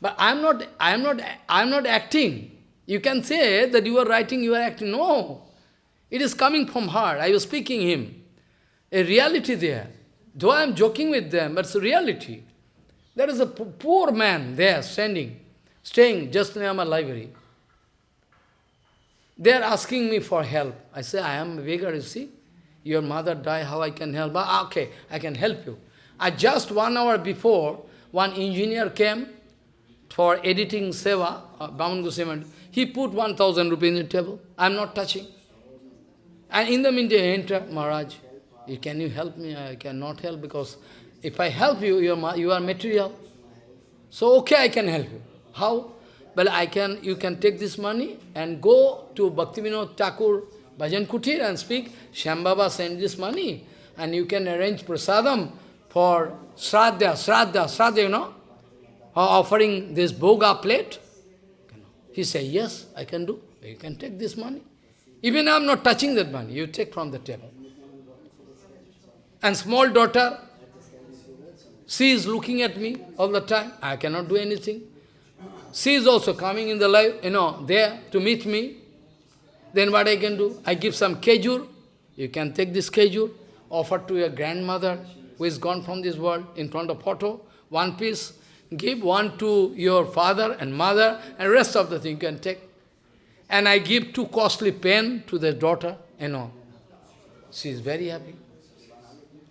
But I am not, I am not, I am not acting. You can say that you are writing, you are acting. No. It is coming from heart. I was speaking him. A reality there. Though I am joking with them, but it's a reality. There is a poor man there standing, staying just near my library. They are asking me for help. I say, I am a beggar, you see. Your mother died, how I can help? Ah, okay, I can help you. I just one hour before, one engineer came for editing Seva, uh, Goswami. He put 1,000 rupees in the table. I am not touching. And in the meantime, enter Maharaj. Can you help me? I cannot help because if I help you, you are, you are material. So, okay, I can help you. How? Well, I can, you can take this money and go to Bhaktivinoda Thakur Bhajan Kutir and speak, Shambhava send this money and you can arrange prasadam for Shraddha, Shraddha, Shraddha, you know, Oh, offering this bhoga plate. He said, yes, I can do. You can take this money. Even I am not touching that money, you take from the table. And small daughter, she is looking at me all the time. I cannot do anything. She is also coming in the life, you know, there to meet me. Then what I can do? I give some kejur. You can take this kejur, offer to your grandmother who is gone from this world in front of photo, one piece. Give one to your father and mother, and rest of the thing you can take. And I give two costly pen to the daughter, you know. She is very happy.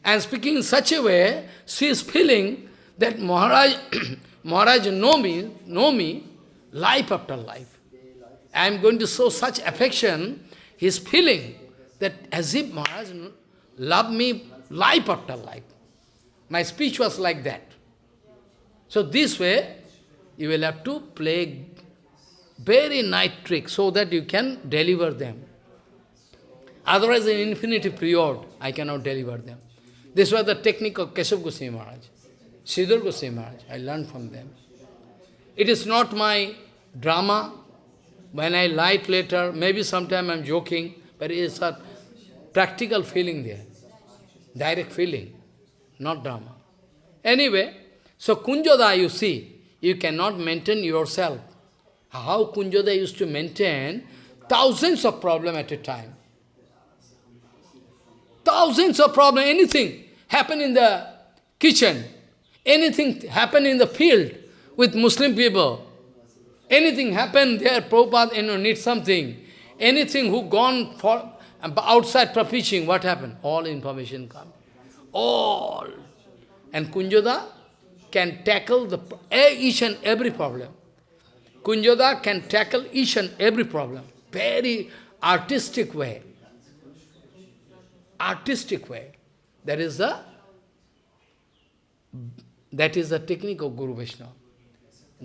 And speaking in such a way, she is feeling that Maharaj, Maharaj know me, know me, life after life. I am going to show such affection, he is feeling that as if Maharaj love me life after life. My speech was like that. So this way, you will have to play very nice trick so that you can deliver them. Otherwise, in infinitive period, I cannot deliver them. This was the technique of Keshav Goswami Maharaj, Sridhar Goswami Maharaj. I learned from them. It is not my drama. When I light later, maybe sometime I'm joking, but it is a practical feeling there. Direct feeling, not drama. Anyway, so Kunjoda, you see, you cannot maintain yourself. How Kunjoda used to maintain thousands of problems at a time. Thousands of problems, anything happen in the kitchen, anything happen in the field with Muslim people, anything happen there, Prabhupada you know, needs something, anything who gone for outside for preaching, what happened? All information come. All. And Kunjoda can tackle the each and every problem. Kunjoda can tackle each and every problem. Very artistic way. Artistic way. That is the that is the technique of Guru Vaishnava.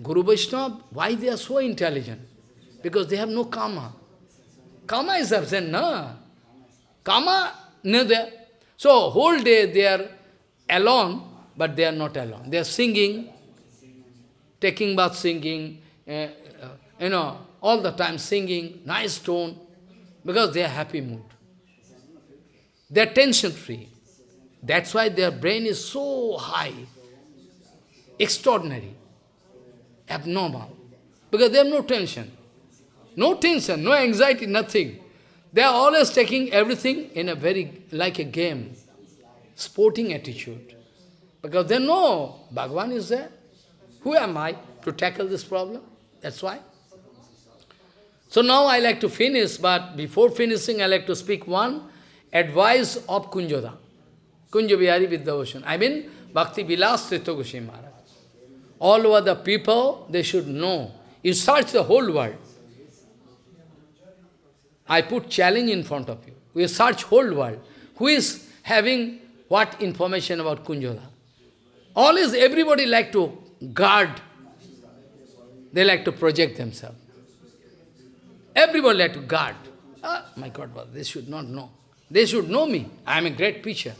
Guru Vaishnava, why they are so intelligent? Because they have no karma. Karma is absent, no? Karma, no there. So whole day they are alone, but they are not alone. They are singing, taking bath singing, uh, you know, all the time singing, nice tone, because they are happy mood. They are tension-free. That's why their brain is so high, extraordinary, abnormal, because they have no tension. No tension, no anxiety, nothing. They are always taking everything in a very, like a game, sporting attitude. Because they know Bhagavan is there. Who am I to tackle this problem? That's why. So now I like to finish, but before finishing, I like to speak one advice of Kunjoda. Kunja Bihari Vidyabhushan. I mean, Bhakti Vilas Tirtha Goswami Maharaj. All over the people, they should know. You search the whole world. I put challenge in front of you. We search whole world. Who is having what information about Kunjoda? All is, everybody like to guard. They like to project themselves. Everybody like to guard. Ah, my God, they should not know. They should know me. I am a great preacher.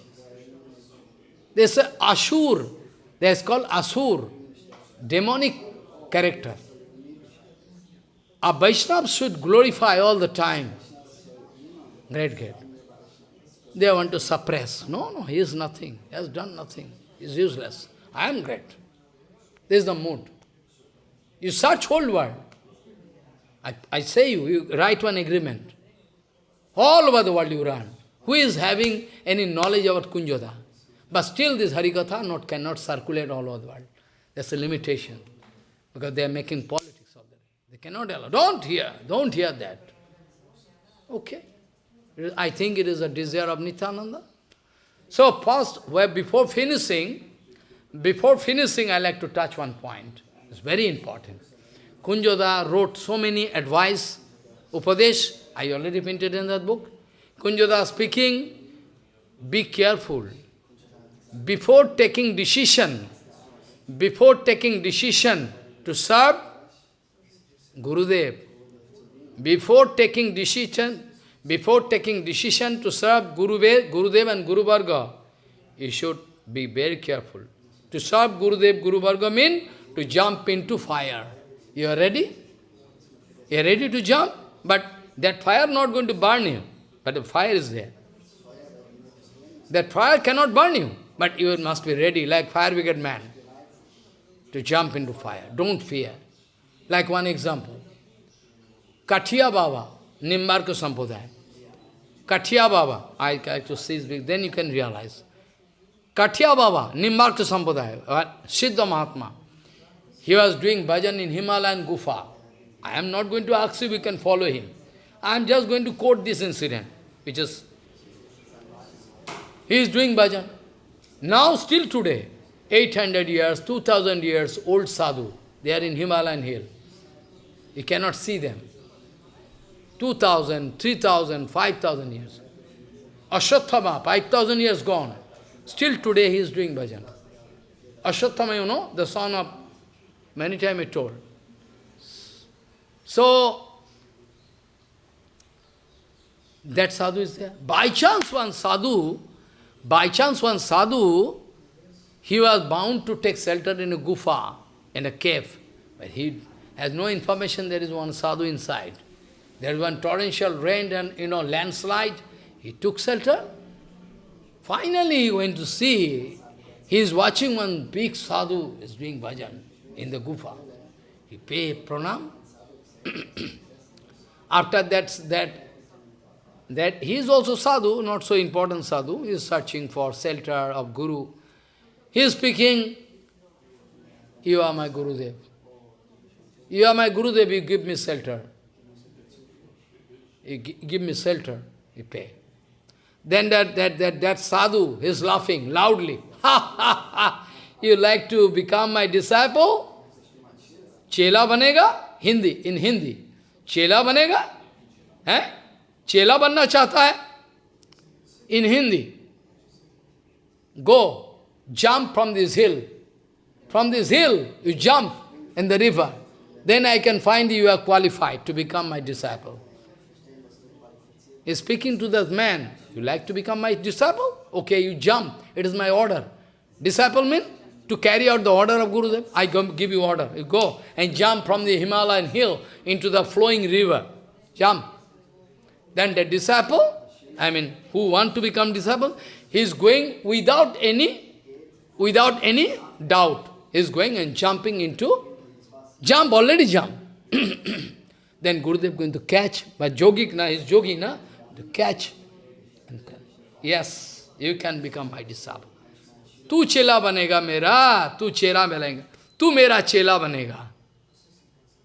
There's a Ashur. There's called Asur. Demonic character. A Vaishnava should glorify all the time. Great, great. They want to suppress. No, no, he is nothing. He has done nothing. Is useless. I am great. This is the mood. You search whole world. I, I say you, you write one agreement. All over the world you run. Who is having any knowledge about Kunjoda? But still this Harikatha not, cannot circulate all over the world. That's a limitation. Because they are making politics of that. They cannot allow. Don't hear. Don't hear that. Okay. I think it is a desire of Nityananda. So first, before finishing, before finishing, I like to touch one point. It's very important. Kunjoda wrote so many advice, Upadesh, I already printed in that book. Kunjoda speaking, be careful before taking decision, before taking decision to serve Gurudev, before taking decision, before taking decision to serve Gurudev, Gurudev and Guru Varga, you should be very careful. To serve Gurudev, Guru Varga means to jump into fire. You are ready? You are ready to jump? But that fire not going to burn you. But the fire is there. That fire cannot burn you. But you must be ready, like fire brigade man, to jump into fire. Don't fear. Like one example. Kathia Baba, Nimbarka Sampradaya. Kathia Baba, I like to see this, then you can realize. Kathia Baba, Nimbarka Sampradaya, Siddha Mahatma. He was doing bhajan in Himalayan Gufa. I am not going to ask you, we can follow him. I am just going to quote this incident, which is, he is doing bhajan. Now, still today, 800 years, 2000 years, old sadhu, they are in Himalayan hill. You cannot see them. 2000, 3000, 5000 years. Ashwatthama, 5000 years gone. Still today he is doing bhajan. Ashwatthama, you know, the son of, many times I told. So, that sadhu is there. By chance one sadhu, by chance one sadhu, he was bound to take shelter in a gufa, in a cave. But he has no information there is one sadhu inside. There is one torrential rain and, you know, landslide. He took shelter. Finally he went to see, he is watching one big sadhu is doing bhajan in the gufa. He pay pranam. After that, that that he is also sadhu, not so important sadhu, he is searching for shelter of Guru. He is speaking, you are my Gurudev. You are my Gurudev, you give me shelter. You give me shelter, you pay. Then that, that, that, that sadhu is laughing loudly. Ha ha ha! You like to become my disciple? Chela banega? Hindi, in Hindi. Chela banega? Eh? Chela banna chata hai? In Hindi. Go, jump from this hill. From this hill, you jump in the river. Then I can find you are qualified to become my disciple. He's speaking to that man. You like to become my disciple? Okay, you jump. It is my order. Disciple means to carry out the order of Gurudev. I give you order. You go and jump from the Himalayan hill into the flowing river. Jump. Then the disciple, I mean, who want to become disciple, he is going without any, without any doubt. He is going and jumping into, jump, already jump. then Gurudev is going to catch, but yogic na, is yogi na, to catch. Yes, you can become my disciple. Tu chela banega mera, tu chela banega, tu mera chela banega.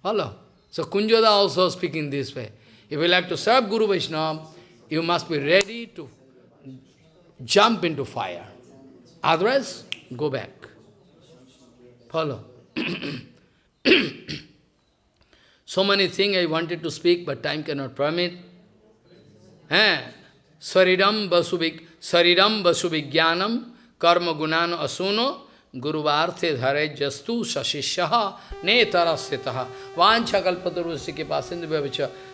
Hello. So Kunjoda also speaking this way. If you like to serve Guru Vaishnava, you must be ready to jump into fire. Otherwise, go back. Follow. so many things I wanted to speak, but time cannot permit. Eh? Sariram vasubik, Sariram vasubhigyanam, karma gunano asuno, गुरुवार्थे धरे जस्तु सशिष्य ने तरस्थित वाछा कल्पतरुष्य के पास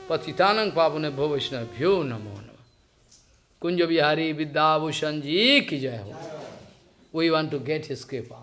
पतितानंग पावन भो वैष्णव्यो नमो नम। कुंज बिहारी विद्याभूषण जी की जय हो। We want to get his कृपा